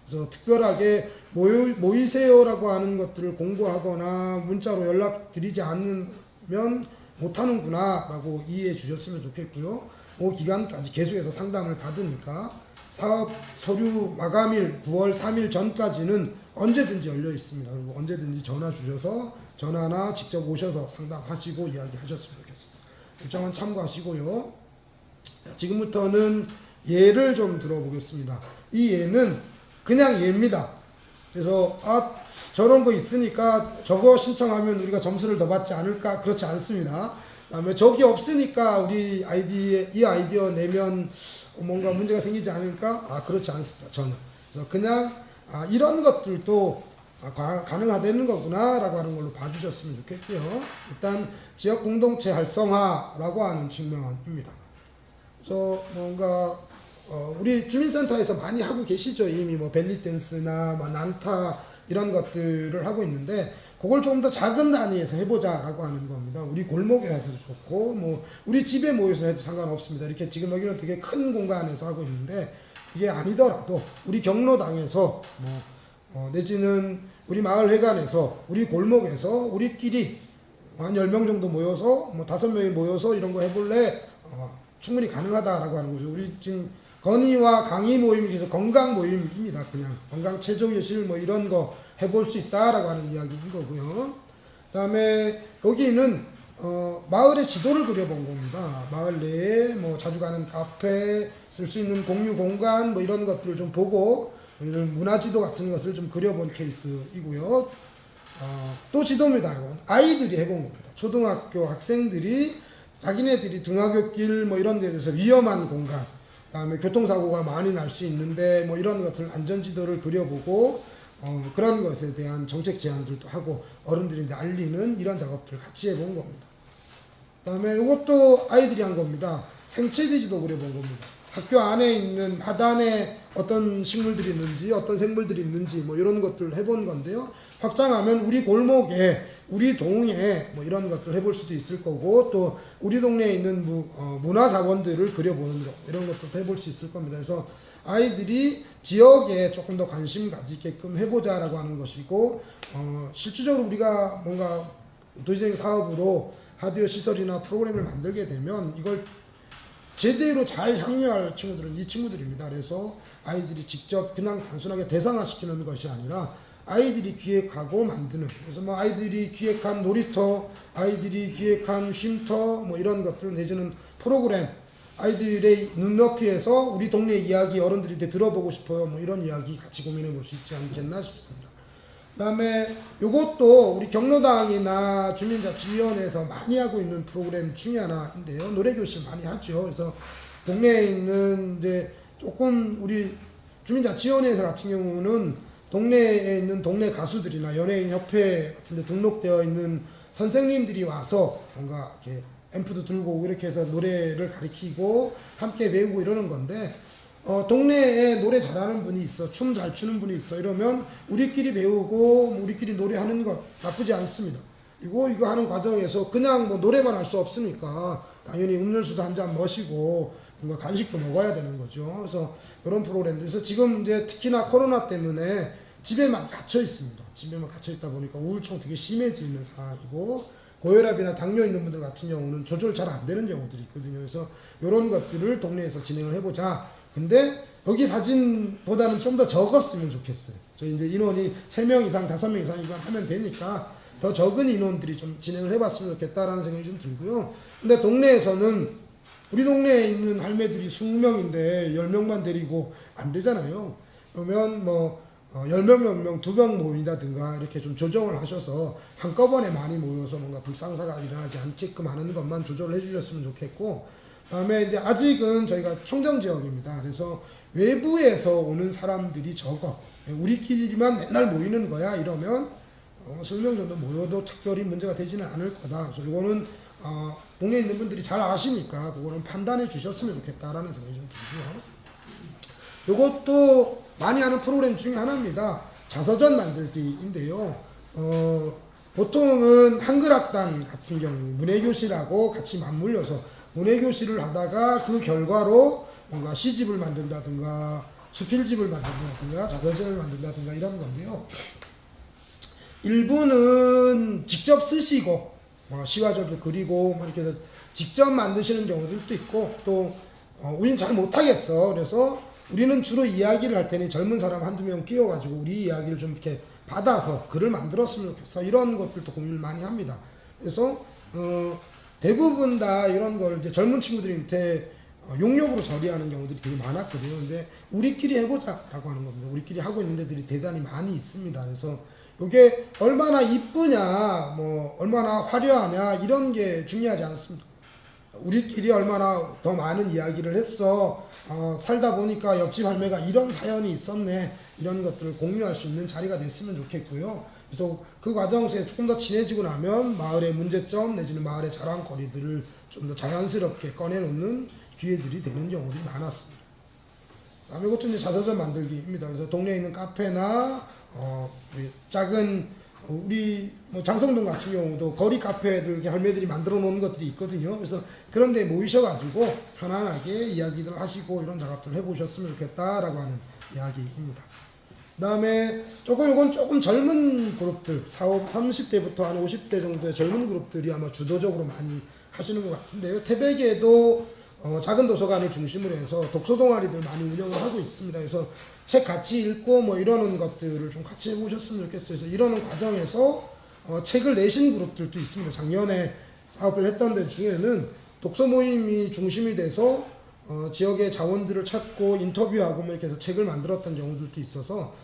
A: 그래서 특별하게 모이, 모이세요라고 하는 것들을 공부하거나 문자로 연락드리지 않으면 못하는구나 라고 이해해 주셨으면 좋겠고요. 그 기간까지 계속해서 상담을 받으니까 사업 서류 마감일 9월 3일 전까지는 언제든지 열려 있습니다. 그리고 언제든지 전화 주셔서 전화나 직접 오셔서 상담하시고 이야기하셨으면 좋겠습니다. 일정은 참고하시고요. 자, 지금부터는 예를 좀 들어보겠습니다. 이 예는 그냥 예입니다. 그래서 아 저런 거 있으니까 저거 신청하면 우리가 점수를 더 받지 않을까 그렇지 않습니다. 그다음에 저기 없으니까 우리 아이디에 이 아이디어 내면 뭔가 문제가 생기지 않을까? 아 그렇지 않습니다. 저는 그래서 그냥 아, 이런 것들도 아, 가, 가능하다는 거구나라고 하는 걸로 봐주셨으면 좋겠고요. 일단 지역 공동체 활성화라고 하는 측면입니다. 그래서 뭔가 어, 우리 주민센터에서 많이 하고 계시죠. 이미 뭐 벨리댄스나 뭐 난타 이런 것들을 하고 있는데 그걸 조금 더 작은 단위에서 해보자라고 하는 겁니다. 우리 골목에 가서도 좋고 뭐 우리 집에 모여서 해도 상관없습니다. 이렇게 지금 여기는 되게 큰 공간에서 하고 있는데 이게 아니더라도 우리 경로당에서 뭐 어, 내지는 우리 마을 회관에서 우리 골목에서 우리끼리 한 10명 정도 모여서 뭐 5명이 모여서 이런 거 해볼래? 어, 충분히 가능하다라고 하는 거죠. 우리 지금 건의와 강의 모임이 그래서 건강 모임입니다. 그냥 건강 체조 교실 뭐 이런 거 해볼 수 있다라고 하는 이야기인 거고요. 그 다음에 여기는 어, 마을의 지도를 그려본 겁니다. 마을 내에 뭐 자주 가는 카페, 쓸 수 있는 공유 공간 뭐 이런 것들을 좀 보고 이런 문화 지도 같은 것을 좀 그려본 케이스이고요. 어, 또 지도입니다. 아이들이 해본 겁니다. 초등학교 학생들이 자기네들이 등하굣길 뭐 이런 데 대해서 위험한 공간, 그다음에 교통사고가 많이 날 수 있는데 뭐 이런 것들 안전지도를 그려보고 어, 그런 것에 대한 정책 제안들도 하고 어른들이 알리는 이런 작업들을 같이 해본 겁니다. 그 다음에 이것도 아이들이 한 겁니다. 생체지도 그려본 겁니다. 학교 안에 있는 하단에 어떤 식물들이 있는지 어떤 생물들이 있는지 뭐 이런 것들을 해본 건데요. 확장하면 우리 골목에 우리 동에 뭐 이런 것들 해볼 수도 있을 거고 또 우리 동네에 있는 무, 어, 문화 자원들을 그려보는 거 이런 것도 해볼 수 있을 겁니다. 그래서 아이들이 지역에 조금 더 관심 가지게끔 해보자 라고 하는 것이고 어, 실질적으로 우리가 뭔가 도시적인 사업으로 하드웨어 시설이나 프로그램을 만들게 되면 이걸 제대로 잘 향유할 친구들은 이 친구들입니다. 그래서 아이들이 직접 그냥 단순하게 대상화시키는 것이 아니라 아이들이 기획하고 만드는 그래서 뭐 아이들이 기획한 놀이터, 아이들이 기획한 쉼터 뭐 이런 것들 내지는 프로그램 아이들의 눈높이에서 우리 동네 이야기 어른들한테 들어보고 싶어요. 뭐 이런 이야기 같이 고민해 볼 수 있지 않겠나 싶습니다. 그 다음에 요것도 우리 경로당이나 주민자치위원회에서 많이 하고 있는 프로그램 중에 하나인데요. 노래교실 많이 하죠. 그래서 동네에 있는 이제 조금 우리 주민자치위원회에서 같은 경우는 동네에 있는 동네 가수들이나 연예인 협회 같은 데 등록되어 있는 선생님들이 와서 뭔가 이렇게 앰프도 들고 이렇게 해서 노래를 가리키고 함께 배우고 이러는 건데 어, 동네에 노래 잘하는 분이 있어 춤 잘 추는 분이 있어 이러면 우리끼리 배우고 우리끼리 노래하는 것 나쁘지 않습니다. 그리고 이거 하는 과정에서 그냥 뭐 노래만 할 수 없으니까 당연히 음료수도 한 잔 마시고 뭔가 간식도 먹어야 되는 거죠. 그래서 그런 프로그램들에서 지금 이제 특히나 코로나 때문에 집에만 갇혀 있습니다. 집에만 갇혀 있다 보니까 우울증 되게 심해지는 상황이고 고혈압이나 당뇨 있는 분들 같은 경우는 조절 잘 안 되는 경우들이 있거든요. 그래서 이런 것들을 동네에서 진행을 해보자. 근데 여기 사진보다는 좀 더 적었으면 좋겠어요. 저희 이제 인원이 3명 이상, 5명 이상이면 하면 되니까 더 적은 인원들이 좀 진행을 해봤으면 좋겠다라는 생각이 좀 들고요. 근데 동네에서는 우리 동네에 있는 할매들이 20명인데 10명만 데리고 안 되잖아요. 그러면 뭐 어, 10명, 몇 명, 두 명 모인다든가 이렇게 좀 조정을 하셔서 한꺼번에 많이 모여서 뭔가 불상사가 일어나지 않게끔 하는 것만 조절을 해주셨으면 좋겠고 다음에 이제 아직은 저희가 총정 지역입니다. 그래서 외부에서 오는 사람들이 적어. 우리끼리만 맨날 모이는 거야 이러면 어, 20명 정도 모여도 특별히 문제가 되지는 않을 거다. 그래서 이거는 어, 동네에 있는 분들이 잘 아시니까 그거는 판단해 주셨으면 좋겠다라는 생각이 좀 들고요. 이것도 많이 하는 프로그램 중에 하나입니다. 자서전 만들기인데요. 어, 보통은 한글학단 같은 경우 문해교실하고 같이 맞물려서 문해교실을 하다가 그 결과로 뭔가 시집을 만든다든가 수필집을 만든다든가 자서전을 만든다든가 이런 건데요. 일부는 직접 쓰시고 뭐 시화전도 그리고 뭐 이렇게 해서 직접 만드시는 경우들도 있고 또 어, 우린 잘 못하겠어. 그래서 우리는 주로 이야기를 할 테니 젊은 사람 한두 명 끼워가지고 우리 이야기를 좀 이렇게 받아서 글을 만들었으면 좋겠어. 이런 것들도 고민을 많이 합니다. 그래서 어, 대부분 다 이런 걸 이제 젊은 친구들한테 어, 용역으로 처리하는 경우들이 되게 많았거든요. 근데 우리끼리 해보자 라고 하는 겁니다. 우리끼리 하고 있는 데들이 대단히 많이 있습니다. 그래서 이게 얼마나 이쁘냐, 뭐 얼마나 화려하냐 이런 게 중요하지 않습니다. 우리끼리 얼마나 더 많은 이야기를 했어. 어, 살다 보니까 옆집 할매가 이런 사연이 있었네. 이런 것들을 공유할 수 있는 자리가 됐으면 좋겠고요. 그래서 그 과정 속에 조금 더 친해지고 나면 마을의 문제점 내지는 마을의 자랑거리들을 좀 더 자연스럽게 꺼내놓는 기회들이 되는 경우들이 많았습니다. 다음에 이것도 이제 자서전 만들기입니다. 그래서 동네에 있는 카페나 어, 우리 작은 우리 뭐 장성동 같은 경우도 거리 카페들 할매들이 만들어 놓은 것들이 있거든요. 그래서 그런 데 모이셔가지고 편안하게 이야기들 하시고 이런 작업들 해보셨으면 좋겠다라고 하는 이야기입니다. 그 다음에 조금 이건 조금 젊은 그룹들 40, 30대부터 한 50대 정도의 젊은 그룹들이 아마 주도적으로 많이 하시는 것 같은데요. 태백에도 어, 작은 도서관을 중심으로 해서 독서 동아리들 많이 운영을 하고 있습니다. 그래서 책 같이 읽고 뭐 이러는 것들을 좀 같이 해보셨으면 좋겠어요. 그래서 이러는 과정에서 어, 책을 내신 그룹들도 있습니다. 작년에 사업을 했던 데 중에는 독서 모임이 중심이 돼서 어, 지역의 자원들을 찾고 인터뷰하고 뭐 이렇게 해서 책을 만들었던 경우들도 있어서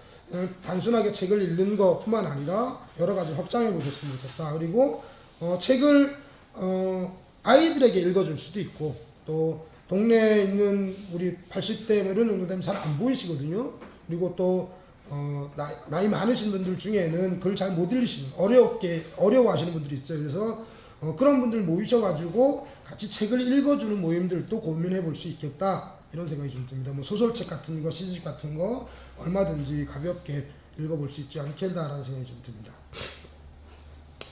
A: 단순하게 책을 읽는 것뿐만 아니라 여러 가지 확장해 보셨으면 좋겠다. 그리고 어, 책을 어, 아이들에게 읽어줄 수도 있고 또 동네에 있는 우리 80대 뭐 이런 정도 되면 잘 안 보이시거든요. 그리고 또 어, 나이, 나이 많으신 분들 중에는 글 잘 못 읽으시는 어렵게 어려워하시는 분들이 있어요. 그래서 어, 그런 분들 모이셔가지고 같이 책을 읽어주는 모임들도 고민해 볼 수 있겠다 이런 생각이 좀 듭니다. 뭐 소설책 같은 거, 시집 같은 거 얼마든지 가볍게 읽어볼 수 있지 않겠나라는 생각이 좀 듭니다.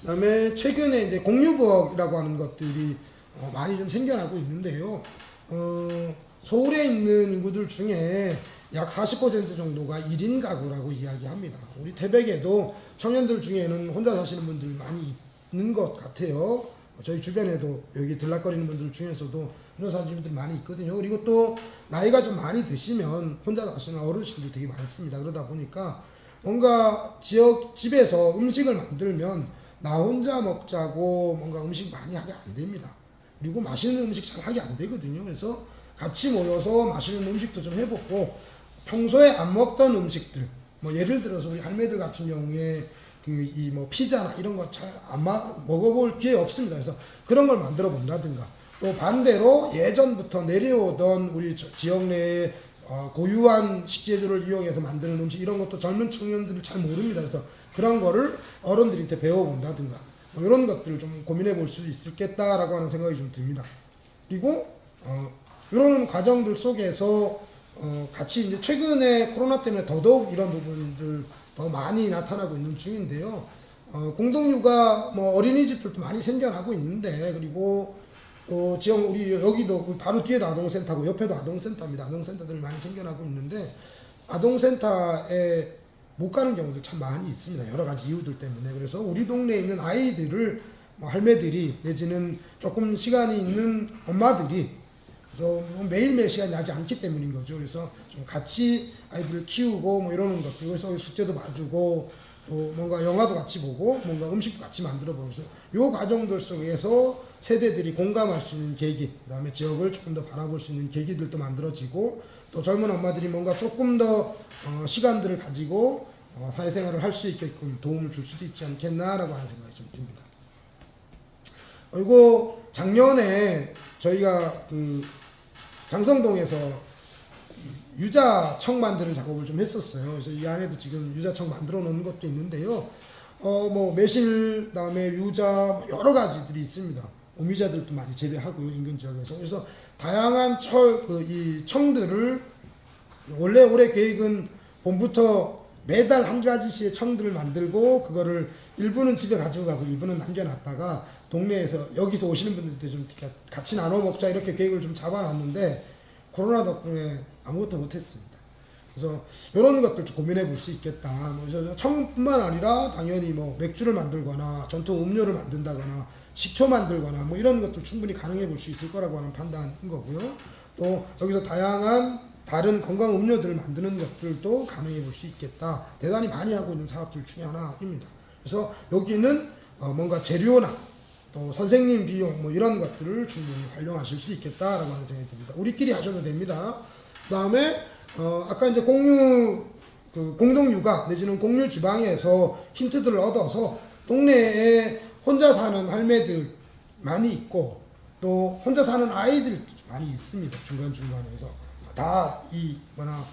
A: 그다음에 최근에 이제 공유부엌이라고 하는 것들이 어, 많이 좀 생겨나고 있는데요. 어, 서울에 있는 인구들 중에 약 40% 정도가 1인 가구라고 이야기합니다. 우리 태백에도 청년들 중에는 혼자 사시는 분들 많이 있는 것 같아요. 저희 주변에도 여기 들락거리는 분들 중에서도 분들 많이 있거든요. 그리고 또 나이가 좀 많이 드시면 혼자 사시는 어르신들 되게 많습니다. 그러다 보니까 뭔가 지역 집에서 음식을 만들면 나 혼자 먹자고 뭔가 음식 많이 하게 안 됩니다. 그리고 맛있는 음식 잘 하게 안 되거든요. 그래서 같이 모여서 맛있는 음식도 좀 해보고 평소에 안 먹던 음식들 뭐 예를 들어서 우리 할매들 같은 경우에 그 이 뭐 피자나 이런 거 잘 안 먹어볼 기회 없습니다. 그래서 그런 걸 만들어 본다든가 또 반대로 예전부터 내려오던 우리 저- 지역 내에 어, 고유한 식재료를 이용해서 만드는 음식 이런 것도 젊은 청년들이 잘 모릅니다. 그래서 그런 거를 어른들한테 배워본다든가 뭐 이런 것들을 좀 고민해 볼 수 있겠다라고 하는 생각이 좀 듭니다. 그리고 어, 이런 과정들 속에서 어, 같이 이제 최근에 코로나 때문에 더더욱 이런 부분들 더 많이 나타나고 있는 중인데요. 어, 공동육아 뭐 어린이집들도 많이 생겨나고 있는데 그리고 또 지역 우리 여기도 바로 뒤에도 아동센터고 옆에도 아동센터입니다. 아동센터들이 많이 생겨나고 있는데 아동센터에 못 가는 경우들 참 많이 있습니다. 여러 가지 이유들 때문에. 그래서 우리 동네에 있는 아이들을 뭐 할매들이 내지는 조금 시간이 있는 엄마들이 그래서 뭐 매일매일 시간이 나지 않기 때문인 거죠. 그래서 좀 같이 아이들을 키우고 뭐 이러는 것. 그래서 숙제도 봐주고 또 뭔가 영화도 같이 보고 뭔가 음식도 같이 만들어 보면서 요 과정들 속에서 세대들이 공감할 수 있는 계기, 그다음에 지역을 조금 더 바라볼 수 있는 계기들도 만들어지고 또 젊은 엄마들이 뭔가 조금 더 어, 시간들을 가지고 어, 사회생활을 할 수 있게끔 도움을 줄 수도 있지 않겠나라고 하는 생각이 좀 듭니다. 그리고 작년에 저희가 그 장성동에서 유자청 만드는 작업을 좀 했었어요. 그래서 이 안에도 지금 유자청 만들어 놓은 것도 있는데요. 어, 뭐, 매실, 다음에 유자, 뭐 여러 가지들이 있습니다. 오미자들도 많이 재배하고요, 인근 지역에서. 그래서 다양한 철, 그, 이 청들을 원래 올해 계획은 봄부터 매달 한 가지씩의 청들을 만들고 그거를 일부는 집에 가지고 가고 일부는 남겨놨다가 동네에서 여기서 오시는 분들한테 좀 같이 나눠 먹자 이렇게 계획을 좀 잡아놨는데 코로나 덕분에 아무것도 못했습니다. 그래서 이런 것들 좀 고민해 볼 수 있겠다. 뭐 저- 청뿐만 아니라 당연히 뭐 맥주를 만들거나 전통 음료를 만든다거나 식초 만들거나 뭐 이런 것들 충분히 가능해 볼 수 있을 거라고 하는 판단인 거고요. 또 여기서 다양한 다른 건강 음료들을 만드는 것들도 가능해 볼 수 있겠다. 대단히 많이 하고 있는 사업들 중에 하나입니다. 그래서 여기는 어 뭔가 재료나 또 선생님 비용 뭐 이런 것들을 충분히 활용하실 수 있겠다라고 하는 생각이 듭니다. 우리끼리 하셔도 됩니다. 그 다음에 어 아까 이제 공유 그 공동 육아 내지는 공유 지방에서 힌트들을 얻어서 동네에 혼자 사는 할매들 많이 있고 또 혼자 사는 아이들 많이 있습니다. 중간 중간에서 다 이 뭐나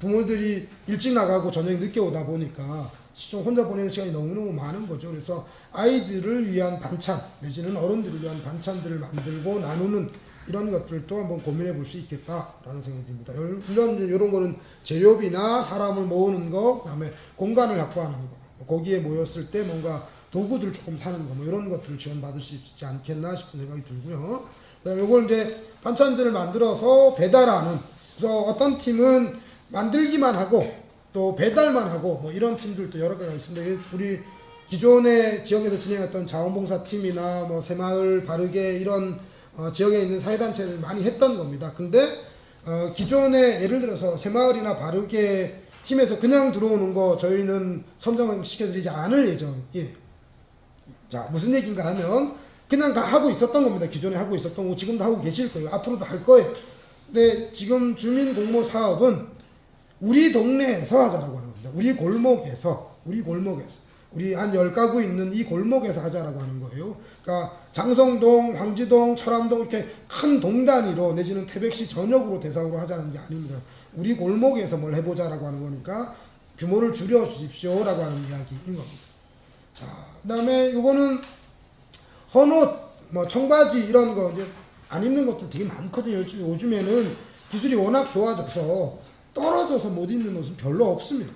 A: 부모들이 일찍 나가고 저녁에 늦게 오다 보니까 좀 혼자 보내는 시간이 너무너무 많은 거죠. 그래서 아이들을 위한 반찬 내지는 어른들을 위한 반찬들을 만들고 나누는 이런 것들도 한번 고민해 볼 수 있겠다라는 생각이 듭니다. 열- 이런 이런 거는 재료비나 사람을 모으는 거, 그 다음에 공간을 확보하는 거, 거기에 모였을 때 뭔가 도구들 조금 사는 거, 뭐 이런 것들을 지원받을 수 있지 않겠나 싶은 생각이 들고요. 그 다음에 이걸 이제 반찬들을 만들어서 배달하는. 그래서 어떤 팀은 만들기만 하고 또 배달만 하고 뭐 이런 팀들도 여러 가지가 있습니다. 우리 기존의 지역에서 진행했던 자원봉사 팀이나 뭐 새마을 바르게 이런 어, 지역에 있는 사회단체들 많이 했던 겁니다. 근데 어, 기존에 예를 들어서 새마을이나 바르게 팀에서 그냥 들어오는 거 저희는 선정을 시켜드리지 않을 예정이에요. 자 무슨 얘기인가 하면 그냥 다 하고 있었던 겁니다. 기존에 하고 있었던 거 지금도 하고 계실 거예요. 앞으로도 할 거예요. 근데 지금 주민 공모 사업은 우리 동네에서 하자라고 하는 겁니다. 우리 골목에서 우리 골목에서 우리 한열 가구 있는 이 골목에서 하자라고 하는 거예요. 그러니까 장성동, 황지동, 철암동 이렇게 큰 동단위로 내지는 태백시 전역으로 대상으로 하자는 게 아닙니다. 우리 골목에서 뭘 해보자라고 하는 거니까 규모를 줄여 주십시오라고 하는 이야기인 겁니다. 자, 그 다음에 요거는 헌옷, 뭐 청바지 이런 거 이제 안 입는 것도 되게 많거든요. 요즘, 요즘에는 기술이 워낙 좋아져서 떨어져서 못 입는 옷은 별로 없습니다.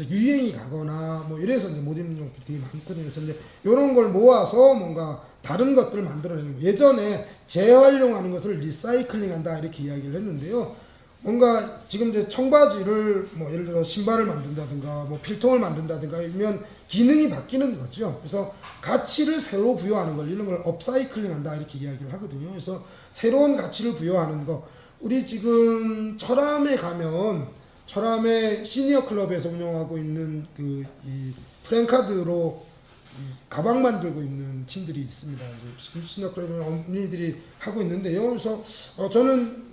A: 유행이 가거나 뭐 이래서 이제 못 입는 것들이 되게 많거든요. 그래서 이제 이런 걸 모아서 뭔가 다른 것들을 만들어내는 거. 예전에 재활용하는 것을 리사이클링한다 이렇게 이야기를 했는데요. 뭔가 지금 이제 청바지를 뭐 예를 들어 신발을 만든다든가 뭐 필통을 만든다든가 이면 기능이 바뀌는 거죠. 그래서 가치를 새로 부여하는 걸 이런 걸 업사이클링한다 이렇게 이야기를 하거든요. 그래서 새로운 가치를 부여하는 거 우리 지금 철암에 가면 철암의 시니어 클럽에서 운영하고 있는 그 이 프랭카드로 이 가방 만들고 있는 팀들이 있습니다. 시니어 클럽의 어머니들이 하고 있는데요. 그래서 어 저는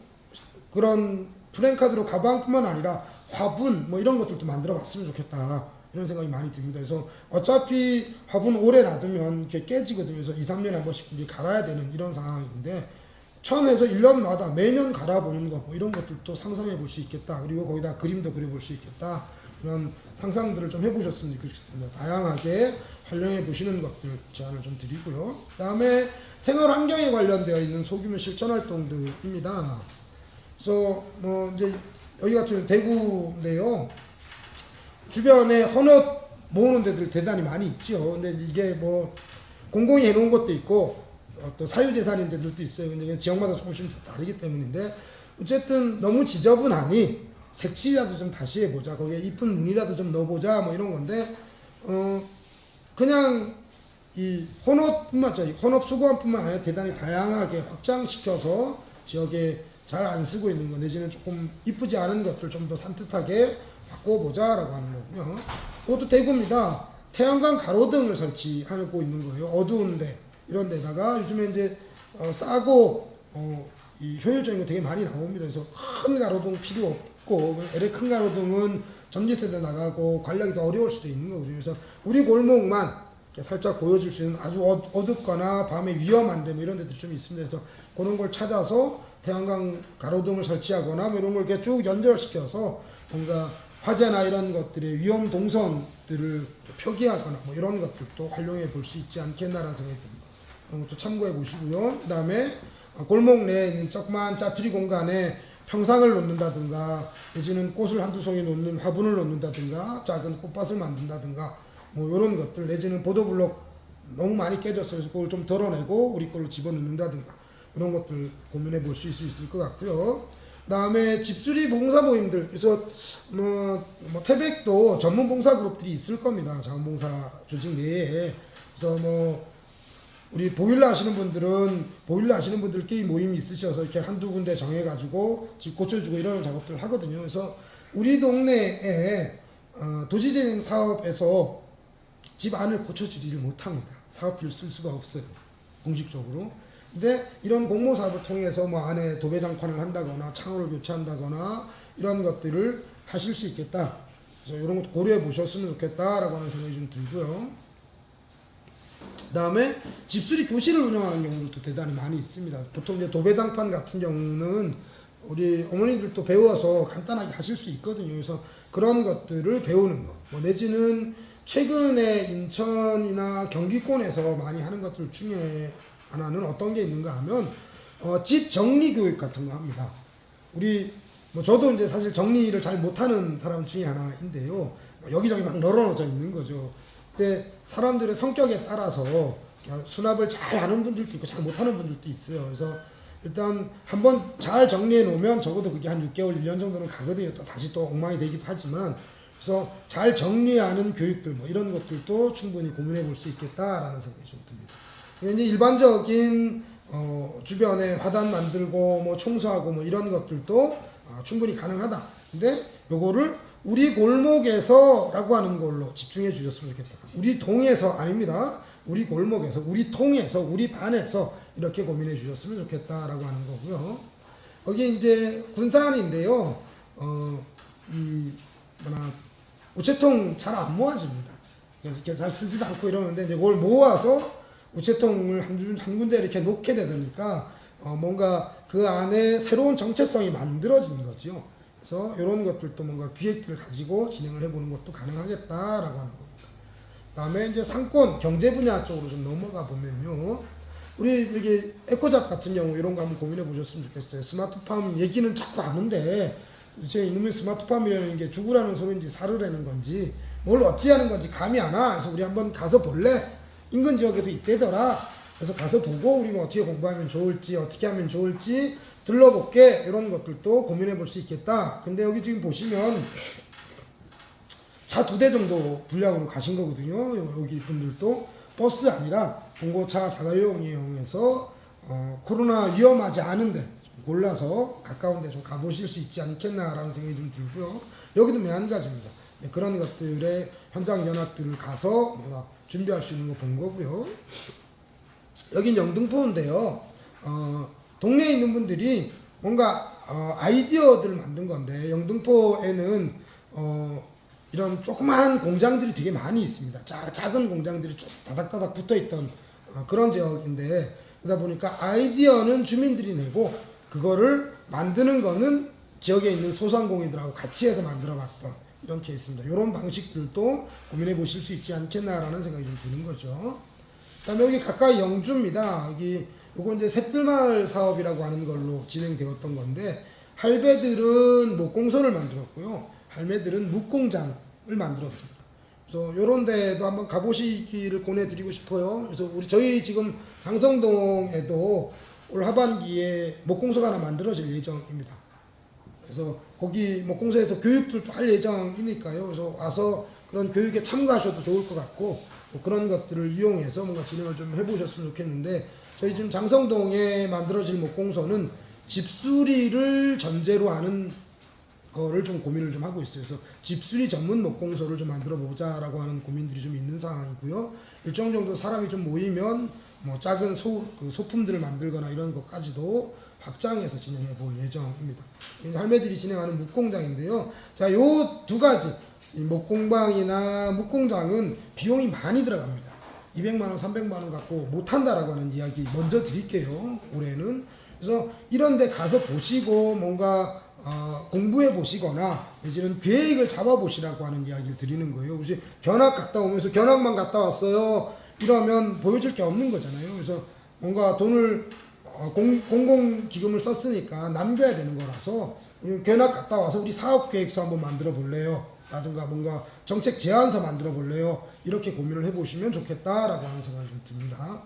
A: 그런 프랭카드로 가방뿐만 아니라 화분 뭐 이런 것들도 만들어 봤으면 좋겠다. 이런 생각이 많이 듭니다. 그래서 어차피 화분 오래 놔두면 이렇게 깨지거든요. 그래서 2, 3년에 한 번씩 이제 갈아야 되는 이런 상황인데 천에서 1년마다 매년 갈아보는 거, 뭐 이런 것들도 상상해 볼 수 있겠다. 그리고 거기다 그림도 그려볼 수 있겠다. 그런 상상들을 좀 해보셨으면 좋겠습니다. 다양하게 활용해 보시는 것들 제안을 좀 드리고요. 그 다음에 생활 환경에 관련되어 있는 소규모 실천 활동들입니다. 그래서 뭐 이제 여기 같은 대구인데요. 주변에 헌옷 모으는 데들 대단히 많이 있죠. 근데 이게 뭐 공공이 해놓은 것도 있고 어, 또 사유재산인 데들도 있어요. 근데 지역마다 조금씩 다 다르기 때문인데 어쨌든 너무 지저분하니 색칠이라도 좀 다시 해보자. 거기에 이쁜 무늬라도 좀 넣어보자. 뭐 이런 건데 어 그냥 이 혼업뿐만 아니라 혼업 수거함뿐만 아니라 대단히 다양하게 확장시켜서 지역에 잘 안 쓰고 있는 거 내지는 조금 이쁘지 않은 것들 좀 더 산뜻하게 바꿔보자라고 하는 거고요. 그것도 대구입니다. 태양광 가로등을 설치하고 있는 거예요. 어두운데 이런 데다가 요즘에 이제 어, 싸고 어, 이 효율적인 거 되게 많이 나옵니다. 그래서 큰 가로등 필요 없고 LA 큰 가로등은 전기세대 나가고 관리하기 더 어려울 수도 있는 거거든요. 그래서 우리 골목만 이렇게 살짝 보여줄 수 있는 아주 어, 어둡거나 밤에 위험한데 뭐 이런 데도 좀 있습니다. 그래서 그런 걸 찾아서 태양광 가로등을 설치하거나 뭐 이런 걸 이렇게 쭉 연결시켜서 뭔가 화재나 이런 것들의 위험 동선들을 표기하거나 뭐 이런 것들도 활용해 볼 수 있지 않겠나라는 생각이 듭니다. 그런 것도 참고해 보시고요. 그 다음에 골목 내에 있는 조그만 짜투리 공간에 평상을 놓는다든가 내지는 꽃을 한두 송이 놓는 화분을 놓는다든가 작은 꽃밭을 만든다든가 뭐 이런 것들 내지는 보도블록 너무 많이 깨졌어요. 그래서 그걸 좀 덜어내고 우리 걸로 집어넣는다든가 이런 것들 고민해 볼 수 있을 것 같고요. 그다음에 집수리 봉사 모임들 그래서 뭐, 뭐 태백도 전문 봉사 그룹들이 있을 겁니다. 자원봉사 조직 내에 그래서 뭐 우리 보일러 하시는 분들은 보일러 하시는 분들끼리 모임이 있으셔서 이렇게 한두 군데 정해가지고 집 고쳐주고 이런 작업들을 하거든요. 그래서 우리 동네에 어, 도시재생 사업에서 집 안을 고쳐주지를 못합니다. 사업비를 쓸 수가 없어요. 공식적으로. 근데 이런 공모 사업을 통해서 뭐 안에 도배장판을 한다거나 창호를 교체한다거나 이런 것들을 하실 수 있겠다. 그래서 이런 것도 고려해 보셨으면 좋겠다라고 하는 생각이 좀 들고요. 그다음에 집수리 교실을 운영하는 경우도 대단히 많이 있습니다. 보통 이제 도배장판 같은 경우는 우리 어머니들도 배워서 간단하게 하실 수 있거든요. 그래서 그런 것들을 배우는 거. 뭐 내지는 최근에 인천이나 경기권에서 많이 하는 것들 중에 하나는 어떤 게 있는가 하면 어, 집 정리 교육 같은 거 합니다. 우리 뭐 저도 이제 사실 정리를 잘 못하는 사람 중에 하나인데요. 뭐 여기저기 막 널어놓져 있는 거죠. 근데 사람들의 성격에 따라서 수납을 잘 하는 분들도 있고 잘 못하는 분들도 있어요. 그래서 일단 한번 잘 정리해 놓으면 적어도 그게 한 6개월, 1년 정도는 가거든요. 또 다시 또 엉망이 되기도 하지만 그래서 잘 정리하는 교육들 뭐 이런 것들도 충분히 고민해 볼 수 있겠다라는 생각이 좀 듭니다. 이제 일반적인 어, 주변에 화단 만들고 뭐 청소하고 뭐 이런 것들도 아, 충분히 가능하다. 근데 요거를 우리 골목에서 라고 하는 걸로 집중해 주셨으면 좋겠다. 우리 동에서 아닙니다. 우리 골목에서, 우리 통에서, 우리 반에서 이렇게 고민해 주셨으면 좋겠다라고 하는 거고요. 여기 이제 군산인데요. 어, 이 뭐나 우체통 잘 안 모아집니다. 이렇게 잘 쓰지도 않고 이러는데 이제 그걸 모아서 우체통을 한, 군- 한 군데 이렇게 놓게 되니까 어, 뭔가 그 안에 새로운 정체성이 만들어지는 거죠. 그래서 이런 것들도 뭔가 기획들을 가지고 진행을 해보는 것도 가능하겠다라고 하는 겁니다. 그다음에 이제 상권 경제 분야 쪽으로 좀 넘어가 보면요. 우리 여기 에코잡 같은 경우 이런 거 한번 고민해 보셨으면 좋겠어요. 스마트팜 얘기는 자꾸 아는데 제 이놈의 스마트팜이라는 게 죽으라는 소리인지 살으라는 건지 뭘 어찌 하는 건지 감이 안 와. 그래서 우리 한번 가서 볼래? 인근 지역에도 있대더라. 그래서 가서 보고 우리 뭐 어떻게 공부하면 좋을지 어떻게 하면 좋을지 들러볼게 이런 것들도 고민해 볼 수 있겠다. 근데 여기 지금 보시면 차 두 대 정도 분량으로 가신 거거든요. 여기 분들도 버스 아니라 봉고차 자가용 이용해서 어, 코로나 위험하지 않은데 좀 골라서 가까운 데 좀 가보실 수 있지 않겠나라는 생각이 좀 들고요. 여기도 매한가지입니다. 네, 그런 것들의 현장 연합들을 가서 뭔가 준비할 수 있는 거 본 거고요. 여긴 영등포인데요. 어, 동네에 있는 분들이 뭔가 어, 아이디어들을 만든 건데 영등포에는 어, 이런 조그마한 공장들이 되게 많이 있습니다. 자, 작은 공장들이 쭉 다닥다닥 붙어 있던 어, 그런 지역인데 그러다 보니까 아이디어는 주민들이 내고 그거를 만드는 거는 지역에 있는 소상공인들하고 같이 해서 만들어 봤던 이런 케이스입니다. 이런 방식들도 고민해 보실 수 있지 않겠나라는 생각이 좀 드는 거죠. 그다음에 여기 가까이 영주입니다. 여기 요거 이제 셋들마을 사업이라고 하는 걸로 진행되었던 건데 할배들은 목공소를 만들었고요. 할매들은 묵공장을 만들었습니다. 그래서 요런 데도 한번 가보시기를 권해드리고 싶어요. 그래서 우리 저희 지금 장성동에도 올 하반기에 목공소가 하나 만들어질 예정입니다. 그래서 거기 목공소에서 교육들도 할 예정이니까요. 그래서 와서 그런 교육에 참가하셔도 좋을 것 같고 뭐 그런 것들을 이용해서 뭔가 진행을 좀 해보셨으면 좋겠는데 저희 지금 장성동에 만들어질 목공소는 집수리를 전제로 하는 거를 좀 고민을 좀 하고 있어요. 그래서 집수리 전문 목공소를 좀 만들어 보자라고 하는 고민들이 좀 있는 상황이고요. 일정 정도 사람이 좀 모이면 뭐 작은 소, 그 소품들을 만들거나 이런 것까지도 확장해서 진행해 볼 예정입니다. 이 할매들이 진행하는 묵공장인데요. 자, 요 두 가지 이 목공방이나 묵공장은 비용이 많이 들어갑니다. 200만 원, 300만 원 갖고 못 한다라고 하는 이야기 먼저 드릴게요. 올해는 그래서 이런 데 가서 보시고 뭔가 어, 공부해 보시거나 내지는 계획을 잡아 보시라고 하는 이야기를 드리는 거예요. 혹시 견학 갔다 오면서 견학만 갔다 왔어요. 이러면 보여줄 게 없는 거잖아요. 그래서 뭔가 돈을 어, 공, 공공기금을 썼으니까 남겨야 되는 거라서 견학 갔다 와서 우리 사업 계획서 한번 만들어 볼래요. 라든가 뭔가 정책 제안서 만들어 볼래요. 이렇게 고민을 해보시면 좋겠다라고 하는 생각이 좀 듭니다.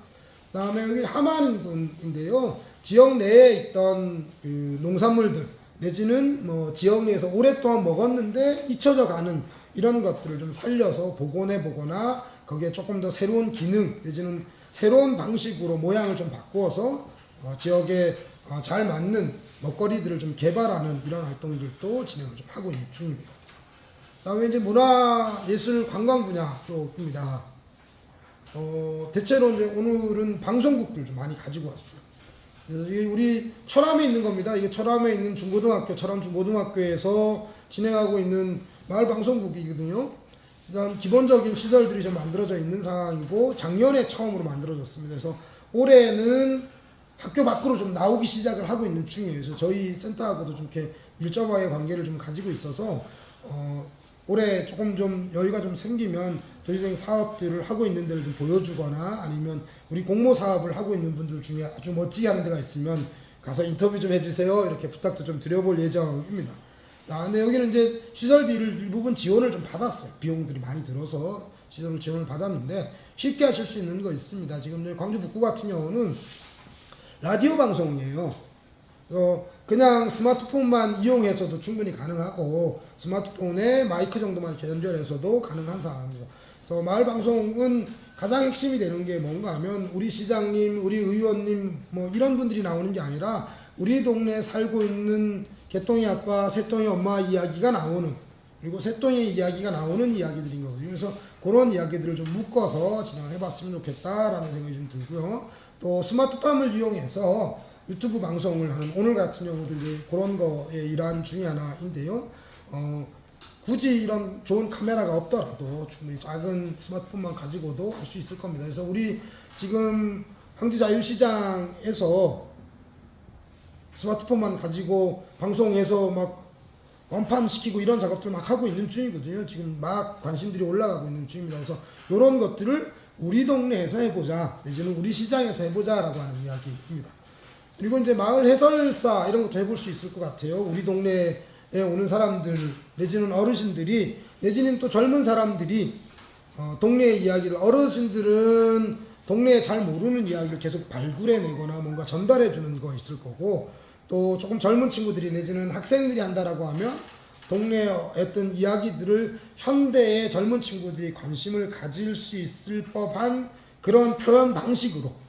A: 그다음에 여기 하만군인데요. 지역 내에 있던 그 농산물들 내지는 뭐 지역 내에서 오랫동안 먹었는데 잊혀져 가는 이런 것들을 좀 살려서 복원해 보거나 거기에 조금 더 새로운 기능 내지는 새로운 방식으로 모양을 좀 바꾸어서 어, 지역에 어, 잘 맞는 먹거리들을 좀 개발하는 이런 활동들도 진행을 좀 하고 있는 중입니다. 다음에 이제 문화 예술 관광 분야 쪽입니다. 어, 대체로 이제 오늘은 방송국들 좀 많이 가지고 왔어요. 우리 철암에 있는 겁니다. 이게 철암에 있는 중고등학교, 철암 중고등학교에서 진행하고 있는 마을 방송국이거든요. 그다음 기본적인 시설들이 좀 만들어져 있는 상황이고 작년에 처음으로 만들어졌습니다. 그래서 올해는 학교 밖으로 좀 나오기 시작을 하고 있는 중이에요. 그래서 저희 센터하고도 좀 이렇게 밀접하게 관계를 좀 가지고 있어서 어, 올해 조금 좀 여유가 좀 생기면 도시생 사업들을 하고 있는 데를 좀 보여주거나 아니면 우리 공모 사업을 하고 있는 분들 중에 아주 멋지게 하는 데가 있으면 가서 인터뷰 좀 해주세요 이렇게 부탁도 좀 드려볼 예정입니다. 아, 근데 여기는 이제 시설비를 일부분 지원을 좀 받았어요. 비용들이 많이 들어서 시설 지원을 받았는데 쉽게 하실 수 있는 거 있습니다. 지금 광주 북구 같은 경우는 라디오 방송이에요. 어, 그냥 스마트폰만 이용해서도 충분히 가능하고 스마트폰에 마이크 정도만 연결해서도 가능한 상황이죠. 그래서 마을 방송은 가장 핵심이 되는 게 뭔가 하면 우리 시장님, 우리 의원님 뭐 이런 분들이 나오는 게 아니라 우리 동네에 살고 있는 개똥이 아빠, 새똥이 엄마 이야기가 나오는 그리고 새똥이 이야기가 나오는 이야기들인 거거든요. 그래서 그런 이야기들을 좀 묶어서 진행을 해봤으면 좋겠다라는 생각이 좀 들고요. 또 스마트팜을 이용해서 유튜브 방송을 하는 오늘 같은 경우도 이제 그런 거에 일환 중에 하나인데요. 어, 굳이 이런 좋은 카메라가 없더라도 충분히 작은 스마트폰만 가지고도 할 수 있을 겁니다. 그래서 우리 지금 황지자유시장에서 스마트폰만 가지고 방송에서 막 완판시키고 이런 작업들 막 하고 있는 중이거든요. 지금 막 관심들이 올라가고 있는 중입니다. 그래서 이런 것들을 우리 동네에서 해보자, 내지는 우리 시장에서 해보자 라고 하는 이야기입니다. 그리고 이제 마을 해설사 이런 것도 해볼 수 있을 것 같아요. 우리 동네에 오는 사람들, 내지는 어르신들이, 내지는 또 젊은 사람들이 어, 동네 이야기를 어르신들은 동네에 잘 모르는 이야기를 계속 발굴해내거나 뭔가 전달해주는 거 있을 거고 또 조금 젊은 친구들이 내지는 학생들이 한다라고 하면 동네에 어떤 이야기들을 현대의 젊은 친구들이 관심을 가질 수 있을 법한 그런 표현 방식으로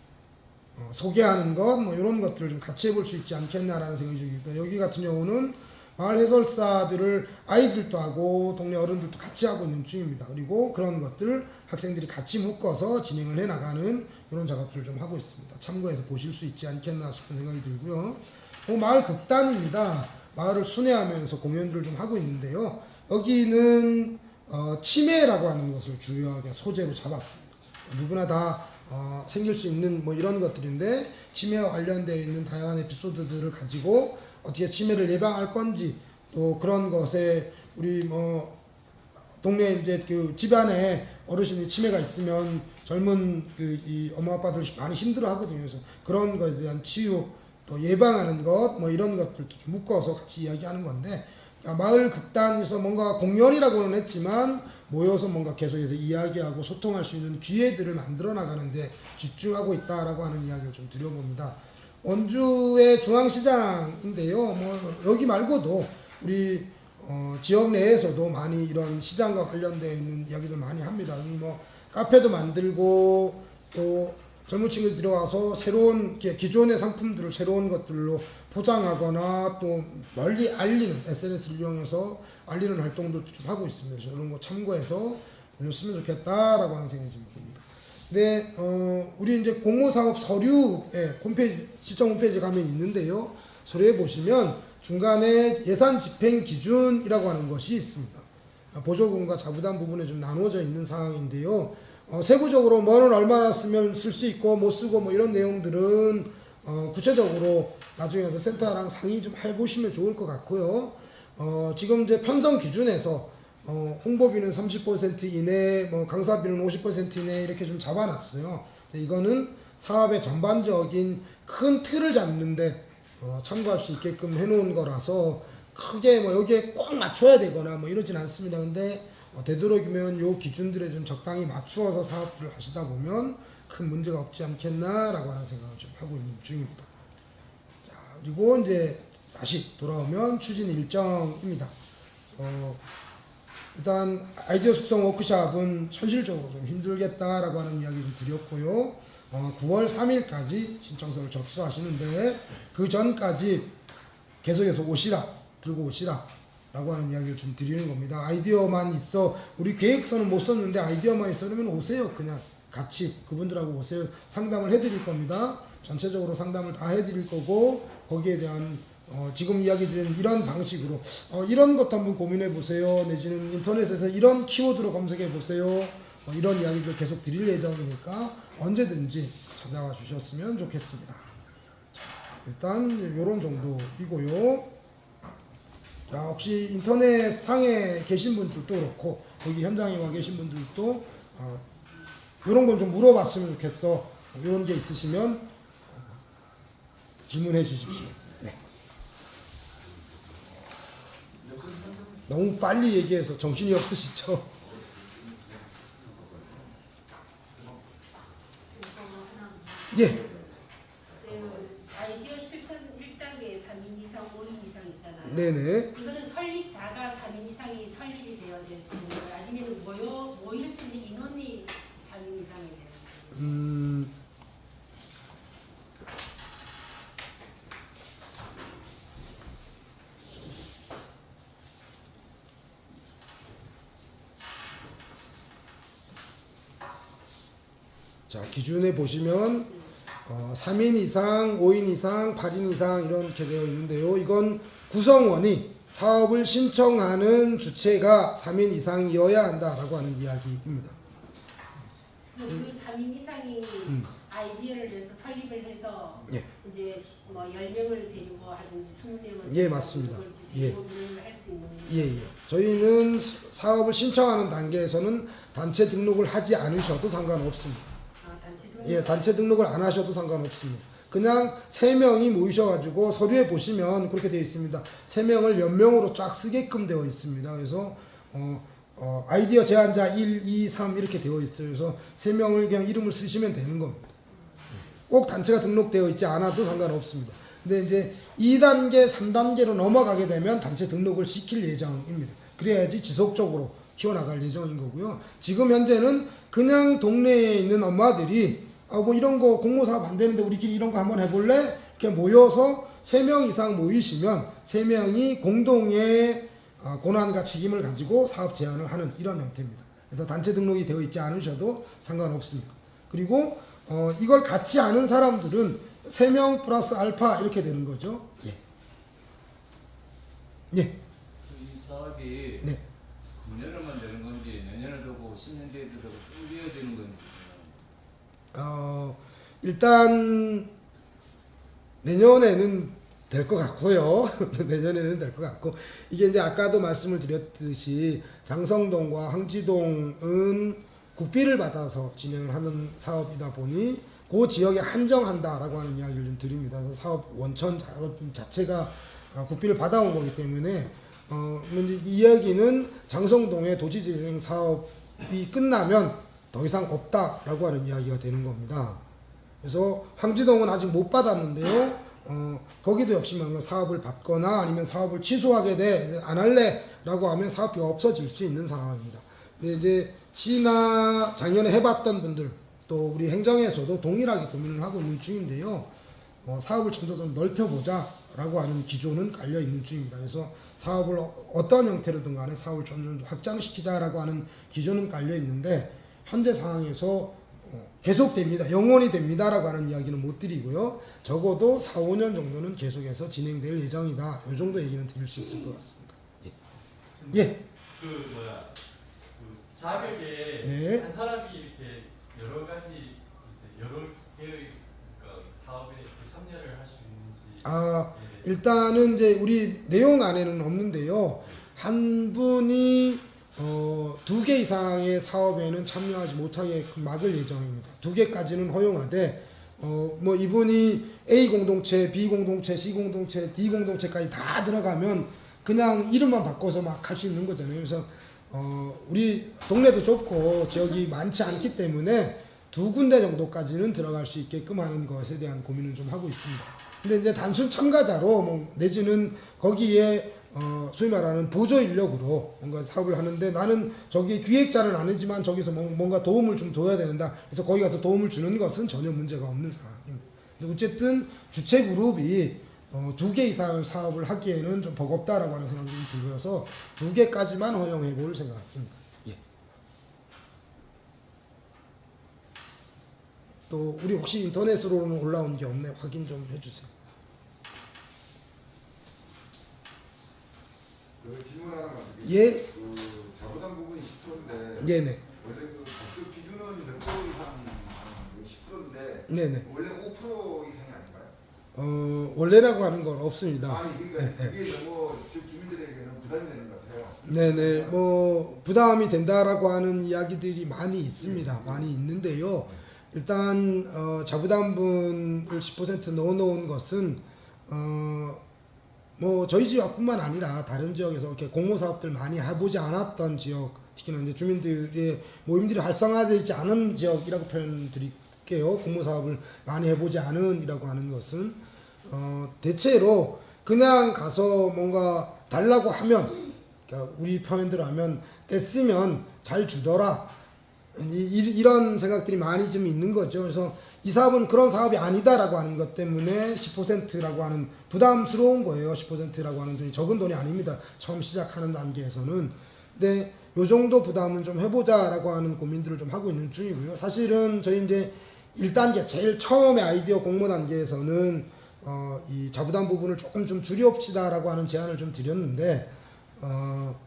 A: 어, 소개하는 것, 뭐 이런 것들을 좀 같이 해볼 수 있지 않겠나라는 생각이 듭니다. 여기 같은 경우는 마을 해설사들을 아이들도 하고 동네 어른들도 같이 하고 있는 중입니다. 그리고 그런 것들을 학생들이 같이 묶어서 진행을 해 나가는 이런 작업들을 좀 하고 있습니다. 참고해서 보실 수 있지 않겠나 싶은 생각이 들고요. 어, 마을 극단입니다. 마을을 순회하면서 공연들을 좀 하고 있는데요. 여기는 어, 치매라고 하는 것을 주요하게 소재로 잡았습니다. 누구나 다 어, 생길 수 있는 뭐 이런 것들인데 치매와 관련되어 있는 다양한 에피소드들을 가지고 어떻게 치매를 예방할 건지 또 그런 것에 우리 뭐 동네 이제 그 집안에 어르신이 치매가 있으면 젊은 그 이 엄마 아빠들 많이 힘들어 하거든요. 그래서 그런 것에 대한 치유 또 예방하는 것 뭐 이런 것들도 좀 묶어서 같이 이야기하는 건데 마을 극단에서 뭔가 공연이라고는 했지만 모여서 뭔가 계속해서 이야기하고 소통할 수 있는 기회들을 만들어 나가는데 집중하고 있다라고 하는 이야기를 좀 드려봅니다. 원주의 중앙시장인데요. 뭐 여기 말고도 우리 어, 지역 내에서도 많이 이런 시장과 관련되어 있는 이야기들 많이 합니다. 뭐 카페도 만들고 또 젊은 친구들 들어와서 새로운 기- 기존의 상품들을 새로운 것들로 포장하거나 또 멀리 알리는 SNS를 이용해서 알리는 활동들도 좀 하고 있습니다. 이런 거 참고해서 보셨으면 좋겠다라고 하는 생각이 좀 듭니다. 네, 어, 우리 이제 공모사업 서류에 홈페이지, 시청 홈페이지 가면 있는데요. 서류에 보시면 중간에 예산 집행 기준이라고 하는 것이 있습니다. 보조금과 자부담 부분에 좀 나누어져 있는 상황인데요. 어, 세부적으로 뭐는 얼마나 쓰면 쓸 수 있고 못 쓰고 뭐 이런 내용들은 어, 구체적으로 나중에 서 센터랑 상의 좀 해보시면 좋을 것 같고요. 어, 지금 이제 편성 기준에서 어, 홍보비는 30% 이내, 뭐 강사비는 50% 이내 이렇게 좀 잡아놨어요. 이거는 사업의 전반적인 큰 틀을 잡는데 어, 참고할 수 있게끔 해놓은 거라서 크게 뭐 여기에 꼭 맞춰야 되거나 뭐 이러진 않습니다. 근데 어, 되도록이면 요 기준들에 좀 적당히 맞추어서 사업들을 하시다 보면 큰 문제가 없지 않겠나라고 하는 생각을 좀 하고 있는 중입니다. 자, 그리고 이제 다시 돌아오면 추진 일정입니다. 어, 일단 아이디어 숙성 워크샵은 현실적으로 좀 힘들겠다라고 하는 이야기를 드렸고요. 어, 9월 3일까지 신청서를 접수하시는데 그 전까지 계속해서 오시라 들고 오시라 라고 하는 이야기를 좀 드리는 겁니다. 아이디어만 있어 우리 계획서는 못 썼는데 아이디어만 있어 그러면 오세요 그냥 같이 그분들하고 오세요 상담을 해드릴 겁니다. 전체적으로 상담을 다 해드릴 거고 거기에 대한 어, 지금 이야기 드린 이런 방식으로 어, 이런 것도 한번 고민해 보세요 내지는 인터넷에서 이런 키워드로 검색해 보세요 어, 이런 이야기들 계속 드릴 예정이니까 언제든지 찾아와 주셨으면 좋겠습니다. 자, 일단 이런 정도이고요. 자, 혹시 인터넷 상에 계신 분들도 그렇고 거기 현장에 와 계신 분들도 어, 이런 건 좀 물어봤으면 좋겠어. 이런 게 있으시면 어, 질문해 주십시오. 네. 너무 빨리 얘기해서 정신이 없으시죠? 예.
B: 그 아이디어 실천 1단계 3인 이상, 5인 이상 있잖아요.
A: 네네.
B: 이거는 설립자가 3인 이상이 설립이 되어야 되는 거예요? 아니면 모여, 모일 수 있는 인원이 3인 이상이 돼요?
A: 음, 자, 기준에 보시면 어, 3인 이상, 5인 이상, 8인 이상 이렇게 되어 있는데요. 이건 구성원이 사업을 신청하는 주체가 3인 이상이어야 한다라고 하는 이야기입니다.
B: 그 3인 이상이
A: 음.
B: 아이디어를 내서 설립을 해서
A: 예.
B: 이제 시- 뭐 10명을 데리고 하든지 20명을
A: 예, 맞습니다. 예.
B: 할수 있는
A: 예, 예. 저희는 사업을 신청하는 단계에서는 단체 등록을 하지 않으셔도 상관없습니다.
B: 아, 단체 등
A: 예, 단체 등록을 안 하셔도 상관없습니다. 그냥 세 명이 모이셔가지고 서류에 보시면 그렇게 되어 있습니다. 세 명을 연명으로 쫙 쓰게끔 되어 있습니다. 그래서 어, 어, 아이디어 제안자 1, 2, 3 이렇게 되어 있어요. 그래서 세 명을 그냥 이름을 쓰시면 되는 겁니다. 꼭 단체가 등록되어 있지 않아도 상관없습니다. 근데 이제 2단계, 3단계로 넘어가게 되면 단체 등록을 시킬 예정입니다. 그래야지 지속적으로 키워나갈 예정인 거고요. 지금 현재는 그냥 동네에 있는 엄마들이 아, 뭐 이런 거 공모 사업 안 되는데 우리끼리 이런 거 한번 해볼래? 이렇게 모여서 3명 이상 모이시면 3명이 공동의 아, 고난과 책임을 가지고 사업 제안을 하는 이런 형태입니다. 그래서 단체 등록이 되어 있지 않으셔도 상관없습니다. 그리고 어, 이걸 같이 아는 사람들은 3명 플러스 알파 이렇게 되는 거죠. 예. 예.
C: 이 사업이
A: 네.
C: 금년에만 되는 건지 내년에 되고 10년 뒤에도 되고 쭉 이어지는 건지
A: 어, 일단 내년에는 될 것 같고요. 내년에는 될 것 같고 이게 이제 아까도 말씀을 드렸듯이 장성동과 황지동은 국비를 받아서 진행을 하는 사업이다 보니 그 지역에 한정한다라고 하는 이야기를 좀 드립니다. 사업 원천 사업 자체가 어, 국비를 받아온 거기 때문에 어, 이 이야기는 장성동의 도시재생 사업이 끝나면 더 이상 없다라고 하는 이야기가 되는 겁니다. 그래서 황지동은 아직 못 받았는데요. 어, 거기도 역시 뭔가 사업을 받거나 아니면 사업을 취소하게 돼 안 할래 라고 하면 사업비가 없어질 수 있는 상황입니다. 근데 이제 시나 작년에 해봤던 분들 또 우리 행정에서도 동일하게 고민을 하고 있는 중인데요. 어, 사업을 좀 더 좀 넓혀보자 라고 하는 기조는 깔려 있는 중입니다. 그래서 사업을 어- 어떤 형태로든 간에 사업을 점점 확장시키자라고 하는 기조는 깔려 있는데 현재 상황에서 어, 계속됩니다. 영원히 됩니다라고 하는 이야기는 못 드리고요. 적어도 4, 5년 정도는 계속해서 진행될 예정이다. 이 정도 얘기는 드릴 수 있을 것 같습니다. 예. 예.
D: 그 뭐야 그 자백에
A: 네.
D: 한 사람이 이렇게 여러 가지 여러 개의 그러니까 사업에 참여를 할 수 있는지
A: 아,
D: 예.
A: 일단은 이제 우리 내용 안에는 없는데요. 한 분이 어, 두 개 이상의 사업에는 참여하지 못하게 막을 예정입니다. 두 개까지는 허용하되 어, 뭐 이분이 A 공동체, B 공동체, C 공동체, D 공동체까지 다 들어가면 그냥 이름만 바꿔서 막 할 수 있는 거잖아요. 그래서 어, 우리 동네도 좁고 지역이 많지 않기 때문에 두 군데 정도까지는 들어갈 수 있게끔 하는 것에 대한 고민을 좀 하고 있습니다. 근데 이제 단순 참가자로 뭐 내지는 거기에 어, 소위 말하는 보조 인력으로 뭔가 사업을 하는데 나는 저기 기획자는 아니지만 저기서 뭐- 뭔가 도움을 좀 줘야 된다. 그래서 거기 가서 도움을 주는 것은 전혀 문제가 없는 상황입니다. 어쨌든 주체 그룹이 어, 두 개 이상 사업을 하기에는 좀 버겁다라고 하는 생각이 좀 들어서 두 개까지만 허용해 볼 생각입니다. 예. 또 우리 혹시 인터넷으로는 올라온 게 없네 확인 좀 해주세요.
E: 그 질문 하나 가지고
A: 예.
E: 그 자부담 부분이 10%인데
A: 네네.
E: 원래 그 법적 기준은 몇 프로 이상 10%인데
A: 네네.
E: 원래 5% 이상이 아닌가요?
A: 어, 원래라고 하는 건 없습니다.
E: 아니 그러니까 너무 지- 주민들에게는 부담이 되는 것 같아요.
A: 네네. 뭐 부담이 된다라고 하는 이야기들이 많이 있습니다. 많이 있는데요. 일단 어, 자부담분을 10% 넣어놓은 것은 어, 뭐 저희 지역뿐만 아니라 다른 지역에서 이렇게 공모 사업들 많이 해보지 않았던 지역, 특히나 이제 주민들의 모임들이 활성화되지 않은 지역이라고 표현 드릴게요. 공모 사업을 많이 해보지 않은이라고 하는 것은 어, 대체로 그냥 가서 뭔가 달라고 하면 그러니까 우리 표현대로 하면 뗐으면 잘 주더라. 이, 런 생각들이 많이 좀 있는 거죠. 그래서 이 사업은 그런 사업이 아니다라고 하는 것 때문에 10%라고 하는 부담스러운 거예요. 10%라고 하는 돈이 적은 돈이 아닙니다. 처음 시작하는 단계에서는. 근데 요 정도 부담은 좀 해보자라고 하는 고민들을 좀 하고 있는 중이고요. 사실은 저희 이제 1단계 제일 처음에 아이디어 공모 단계에서는 어, 이 자부담 부분을 조금 좀 줄여봅시다라고 하는 제안을 좀 드렸는데 어,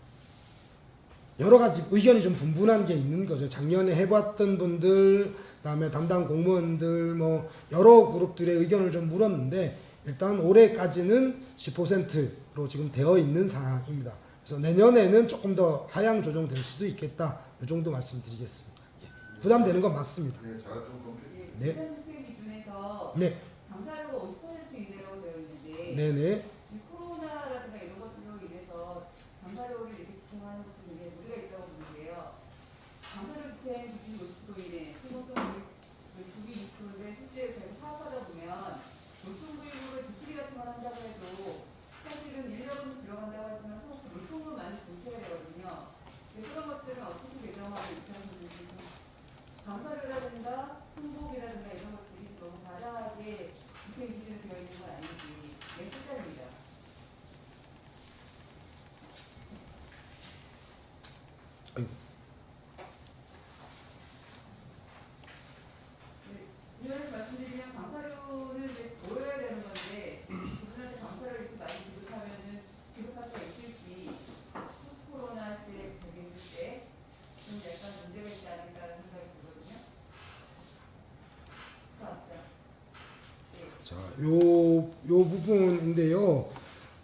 A: 여러 가지 의견이 좀 분분한 게 있는 거죠. 작년에 해봤던 분들, 그다음에 담당 공무원들 뭐 여러 그룹들의 의견을 좀 물었는데 일단 올해까지는 10%로 지금 되어 있는 상황입니다. 그래서 내년에는 조금 더 하향 조정될 수도 있겠다. 이 정도 말씀드리겠습니다. 예. 부담되는 건 맞습니다.
E: 네, 제가 좀 검토해
A: 네.
F: 네.
A: 네,
F: 강사료가 50% 이내라고 되어 있는데
A: 네, 네.
F: 이 코로나라든가 이런 것들로 인해서 강사료를 이렇게 집행하는 것도 굉장히 무리가 있다고 보는데요. 강사료 집행 기준이 50% 이내, 소모성 교육이 20%인데 실제 저희가 사업하다 보면 노총부익으로 디프리 같은 걸 한다고 해도 사실은 인력은 들어간다고 하지만 소모품 노총으로 많이 공개해야 되거든요. 근데 그런 것들은 어떻게 개정하고 입장하는지 좀 강사료라든가 승복이라든가 이런 것들이 너무 과다하게 집행 기준이 되어 있는 건 아닌지 내 실장입니다. 이런 말씀드리면 강사료는 이제 보여야 되는 건데 그분한테 강사료를 이렇게 많이 지급하면은 지급할 수가 있을지 코로나 시대에 되겠을 때좀 약간 문제가 있지 않을까라는 생각이 들거든요. 맞죠? 네.
A: 자, 요, 요 부분인데요.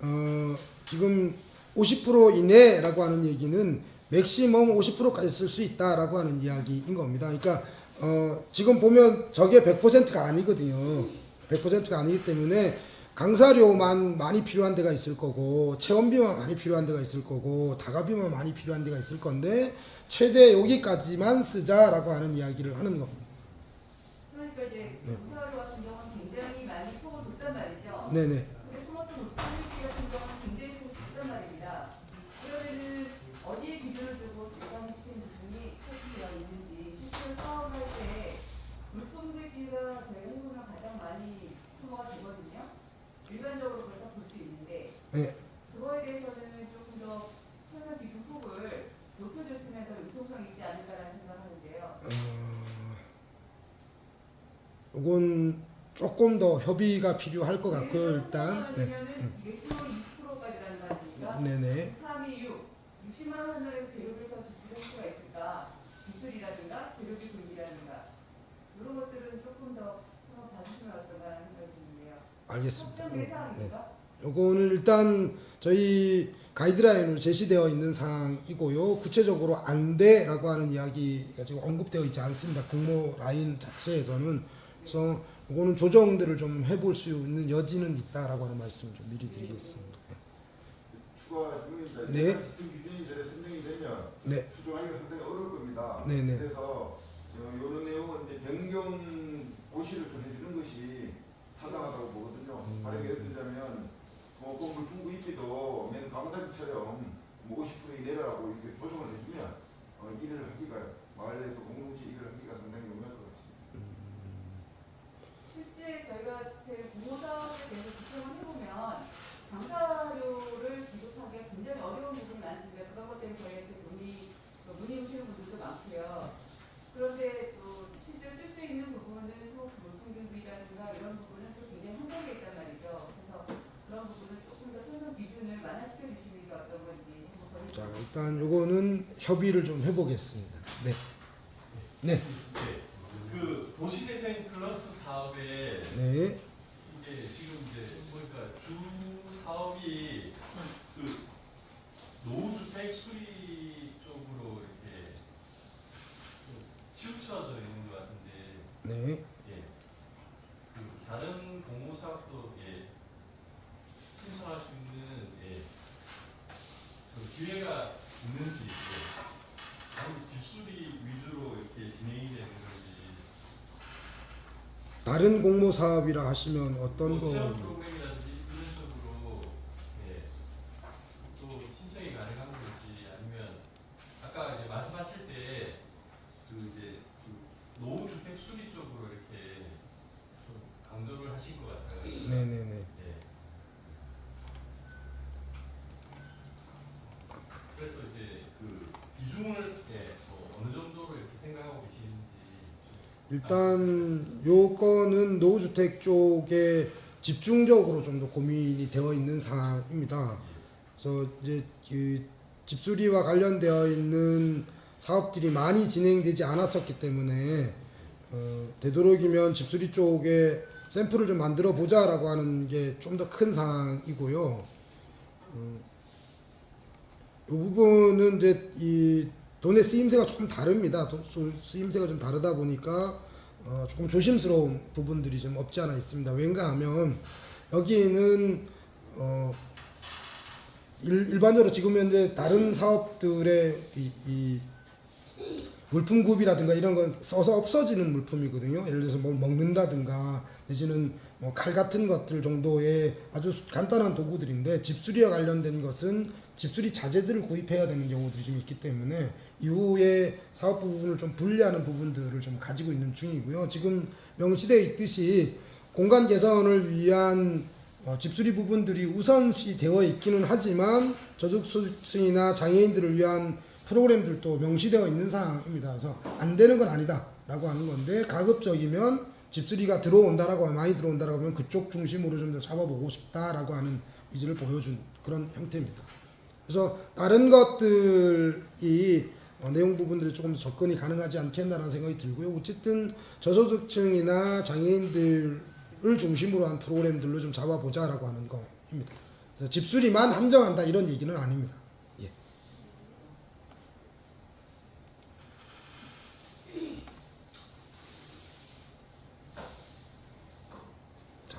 A: 어, 지금 50% 이내라고 하는 얘기는 맥시멈 50%까지 쓸 수 있다라고 하는 이야기인 겁니다. 그러니까 어, 지금 보면 저게 100%가 아니거든요. 100%가 아니기 때문에 강사료만 많이 필요한 데가 있을 거고 체험비만 많이 필요한 데가 있을 거고 다가비만 많이 필요한 데가 있을 건데 최대 여기까지만 쓰자라고 하는 이야기를 하는 겁니다.
F: 그러니까 이제
A: 네.
F: 강사료 같은 경우는 굉장히 많이 폭을 줬단
A: 네네.
F: 근데 스마트 노트북 같은 경우는 굉장히 폭을 줬단 말입니다. 그러면은 어디에 기준을 두고 예상시키는 부분이 설치되어 있는지 실제로 사업할 때 물품들기가 저희가 해보면 가장 많이 소모가 되거든요. 일반적으로 그렇다 볼수 있는데
A: 네.
F: 그거에 대해서는 조금 더 설명 기준 폭을 높여줬으면 더 융통성이 있지 않을까라는 생각을 하는데요.
A: 어, 이건 조금 더 협의가 필요할 것 같고요. 일단 네.
F: 면 이게 20%까지라는 말입니까?
A: 네네.
F: 3, 2, 6. 60만 원 한도에서 재료를 더 지출할 수가 있을까? 기술이라든가 재료비 분기라든가 이런 것들은 조금 더 한번 봐주시면 어떨까 하는 생각이 드는데요.
A: 알겠습니다.
F: 확정
A: 네. 요거는 일단 저희 가이드라인으로 제시되어 있는 사항이고요. 구체적으로 안 돼라고 하는 이야기가 지금 언급되어 있지 않습니다. 공모 라인 자체에서는 그래서 이거는 조정들을 좀 해볼 수 있는 여지는 있다라고 하는 말씀 좀 미리 드리겠습니다.
E: 추가 질문입니다.
A: 네.
E: 기준이 이제 선정이 되면
A: 네,
E: 수정하기가 상당히 어려울 겁니다.
A: 네네.
E: 그래서 이런 내용은 이제 변경 고시를 좀 해주는 것이 타당하다고 보거든요.
A: 음.
E: 만약에 예를 들자면 뭐 건물 중구 입지도 맨 강사비처럼 뭐 50% 이내라고 이렇게 조정을 해주면 어, 일을 하기가 마을에서 공동체 일을 하기가 상당히 같습니다.
F: 실제 저희가 그 부모사업에 대해서 집중을 해보면 강사료를 지급하기가 굉장히 어려운 부분이 많습니다. 그런 것 때문에 저희한테 문의, 그 문의 오시는 분들도 많고요. 그런데 또 실제 쓸 수 있는 부분은 소득 물품등비라든가 이런 부분은 또 굉장히 한정돼 있단 말이죠. 그래서 그런 부분은 조금 더 선정 기준을 완화시켜 주시는 게 어떤 건지 한번
A: 자 일단 요거는 협의를 좀 해보겠습니다. 네, 네,
D: 네. 그 도시재생 플러스 사업에
A: 네,
D: 이제 지금 이제 보니까 주 사업이 그 노후주택 수리 쪽으로 이렇게 좀 치우쳐져 있는 것 같은데
A: 네.
D: 예. 그 다른 공모 사업도 예. 신청할 수 있는 예. 그 기회가 있는지 예. 아니면 집수리 위주로 이렇게 진행이 되는 건지
A: 다른 공모 사업이라 하시면 어떤
D: 뭐
A: 거?
D: 예. 또 신청이 가능한 건지 아니면 아까 이제 말씀하실 때 그 이제 그 노후 주택 수리 쪽으로 이렇게 좀 강조를 하신 것 같아요.
A: 네네네.
D: 예. 그래서 이제 그 비중을 예, 뭐 어느 정도로 이렇게 생각하고 계시는지 좀
A: 일단 요건은 노후주택 쪽에 집중적으로 좀 더 고민이 되어 있는 사항입니다. 그래서 이제 그 집수리와 관련되어 있는 사업들이 많이 진행되지 않았었기 때문에 어, 되도록이면 집수리 쪽에 샘플을 좀 만들어 보자 라고 하는 게 좀 더큰 사항이고요. 어, 이 부분은 이제 이 돈의 쓰임새가 조금 다릅니다. 돈- 수- 쓰임새가 좀 다르다 보니까 어, 조금 조심스러운 부분들이 좀 없지 않아 있습니다. 왠가 하면 여기는 어, 일, 일반적으로 지금 현재 다른 사업들의 이, 이 물품급이라든가 이런 건 써서 없어지는 물품이거든요. 예를 들어서 뭘 먹는다든가 내지는 뭐 칼 같은 것들 정도의 아주 간단한 도구들인데 집수리와 관련된 것은 집수리 자재들을 구입해야 되는 경우들이 좀 있기 때문에 이후에 사업 부분을 좀 분리하는 부분들을 좀 가지고 있는 중이고요. 지금 명시되어 있듯이 공간 개선을 위한 어, 집수리 부분들이 우선시 되어 있기는 하지만 저소득층이나 장애인들을 위한 프로그램들도 명시되어 있는 사항입니다. 그래서 안 되는 건 아니다 라고 하는 건데 가급적이면 집수리가 들어온다라고 많이 들어온다라고 하면 그쪽 중심으로 좀 더 잡아보고 싶다라고 하는 의지를 보여준 그런 형태입니다. 그래서 다른 것들이 어, 내용 부분들이 조금 더 접근이 가능하지 않겠나라는 생각이 들고요. 어쨌든 저소득층이나 장애인들을 중심으로 한 프로그램들로 좀 잡아보자라고 하는. 그래서 집수리만 한정한다 이런 얘기는 아닙니다. 예. 자,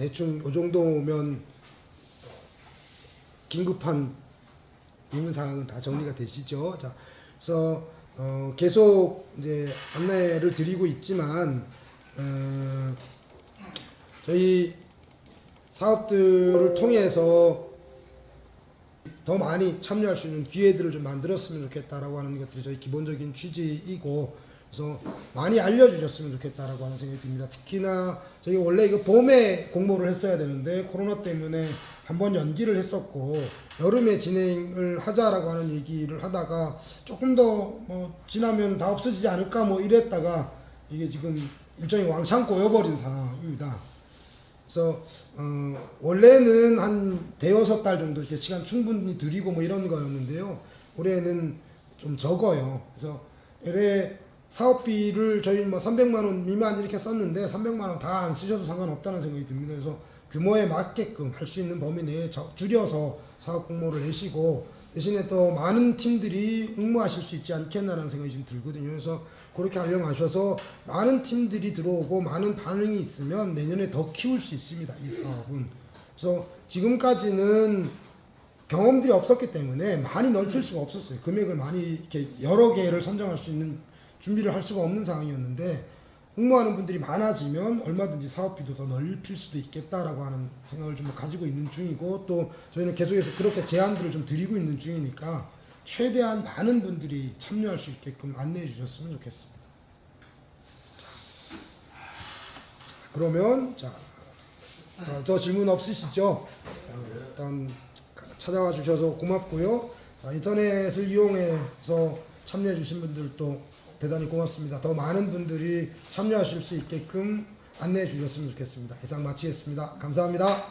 A: 대충 이 정도면 긴급한 의문 사항은 다 정리가 되시죠? 자, 그래서 어, 계속 이제 안내를 드리고 있지만 어, 저희 사업들을 통해서 더 많이 참여할 수 있는 기회들을 좀 만들었으면 좋겠다라고 하는 것들이 저희 기본적인 취지이고 그래서 많이 알려주셨으면 좋겠다라고 하는 생각이 듭니다. 특히나 저희 원래 이거 봄에 공모를 했어야 되는데 코로나 때문에 한번 연기를 했었고 여름에 진행을 하자라고 하는 얘기를 하다가 조금 더 뭐 지나면 다 없어지지 않을까 뭐 이랬다가 이게 지금 일종의 왕창 꼬여버린 상황입니다. 그래서 어, 원래는 한 대여섯 달 정도 이렇게 시간 충분히 드리고 뭐 이런 거였는데요. 올해는 좀 적어요. 그래서 올해 사업비를 저희 뭐 300만 원 미만 이렇게 썼는데 300만 원 다 안 쓰셔도 상관없다는 생각이 듭니다. 그래서 규모에 맞게끔 할 수 있는 범위 내에 저- 줄여서 사업 공모를 내시고 대신에 또 많은 팀들이 응모하실 수 있지 않겠나라는 생각이 좀 들거든요. 그래서 그렇게 하려고 하셔서 많은 팀들이 들어오고 많은 반응이 있으면 내년에 더 키울 수 있습니다. 이 사업은. 그래서 지금까지는 경험들이 없었기 때문에 많이 넓힐 수가 없었어요. 금액을 많이 이렇게 여러 개를 선정할 수 있는 준비를 할 수가 없는 상황이었는데 응모하는 분들이 많아지면 얼마든지 사업비도 더 넓힐 수도 있겠다라고 하는 생각을 좀 가지고 있는 중이고 또 저희는 계속해서 그렇게 제안들을 좀 드리고 있는 중이니까 최대한 많은 분들이 참여할 수 있게끔 안내해 주셨으면 좋겠습니다. 자, 그러면 자, 어, 저 질문 없으시죠? 어, 일단 찾아와 주셔서 고맙고요. 아, 인터넷을 이용해서 참여해 주신 분들도 대단히 고맙습니다. 더 많은 분들이 참여하실 수 있게끔 안내해 주셨으면 좋겠습니다. 이상 마치겠습니다. 감사합니다.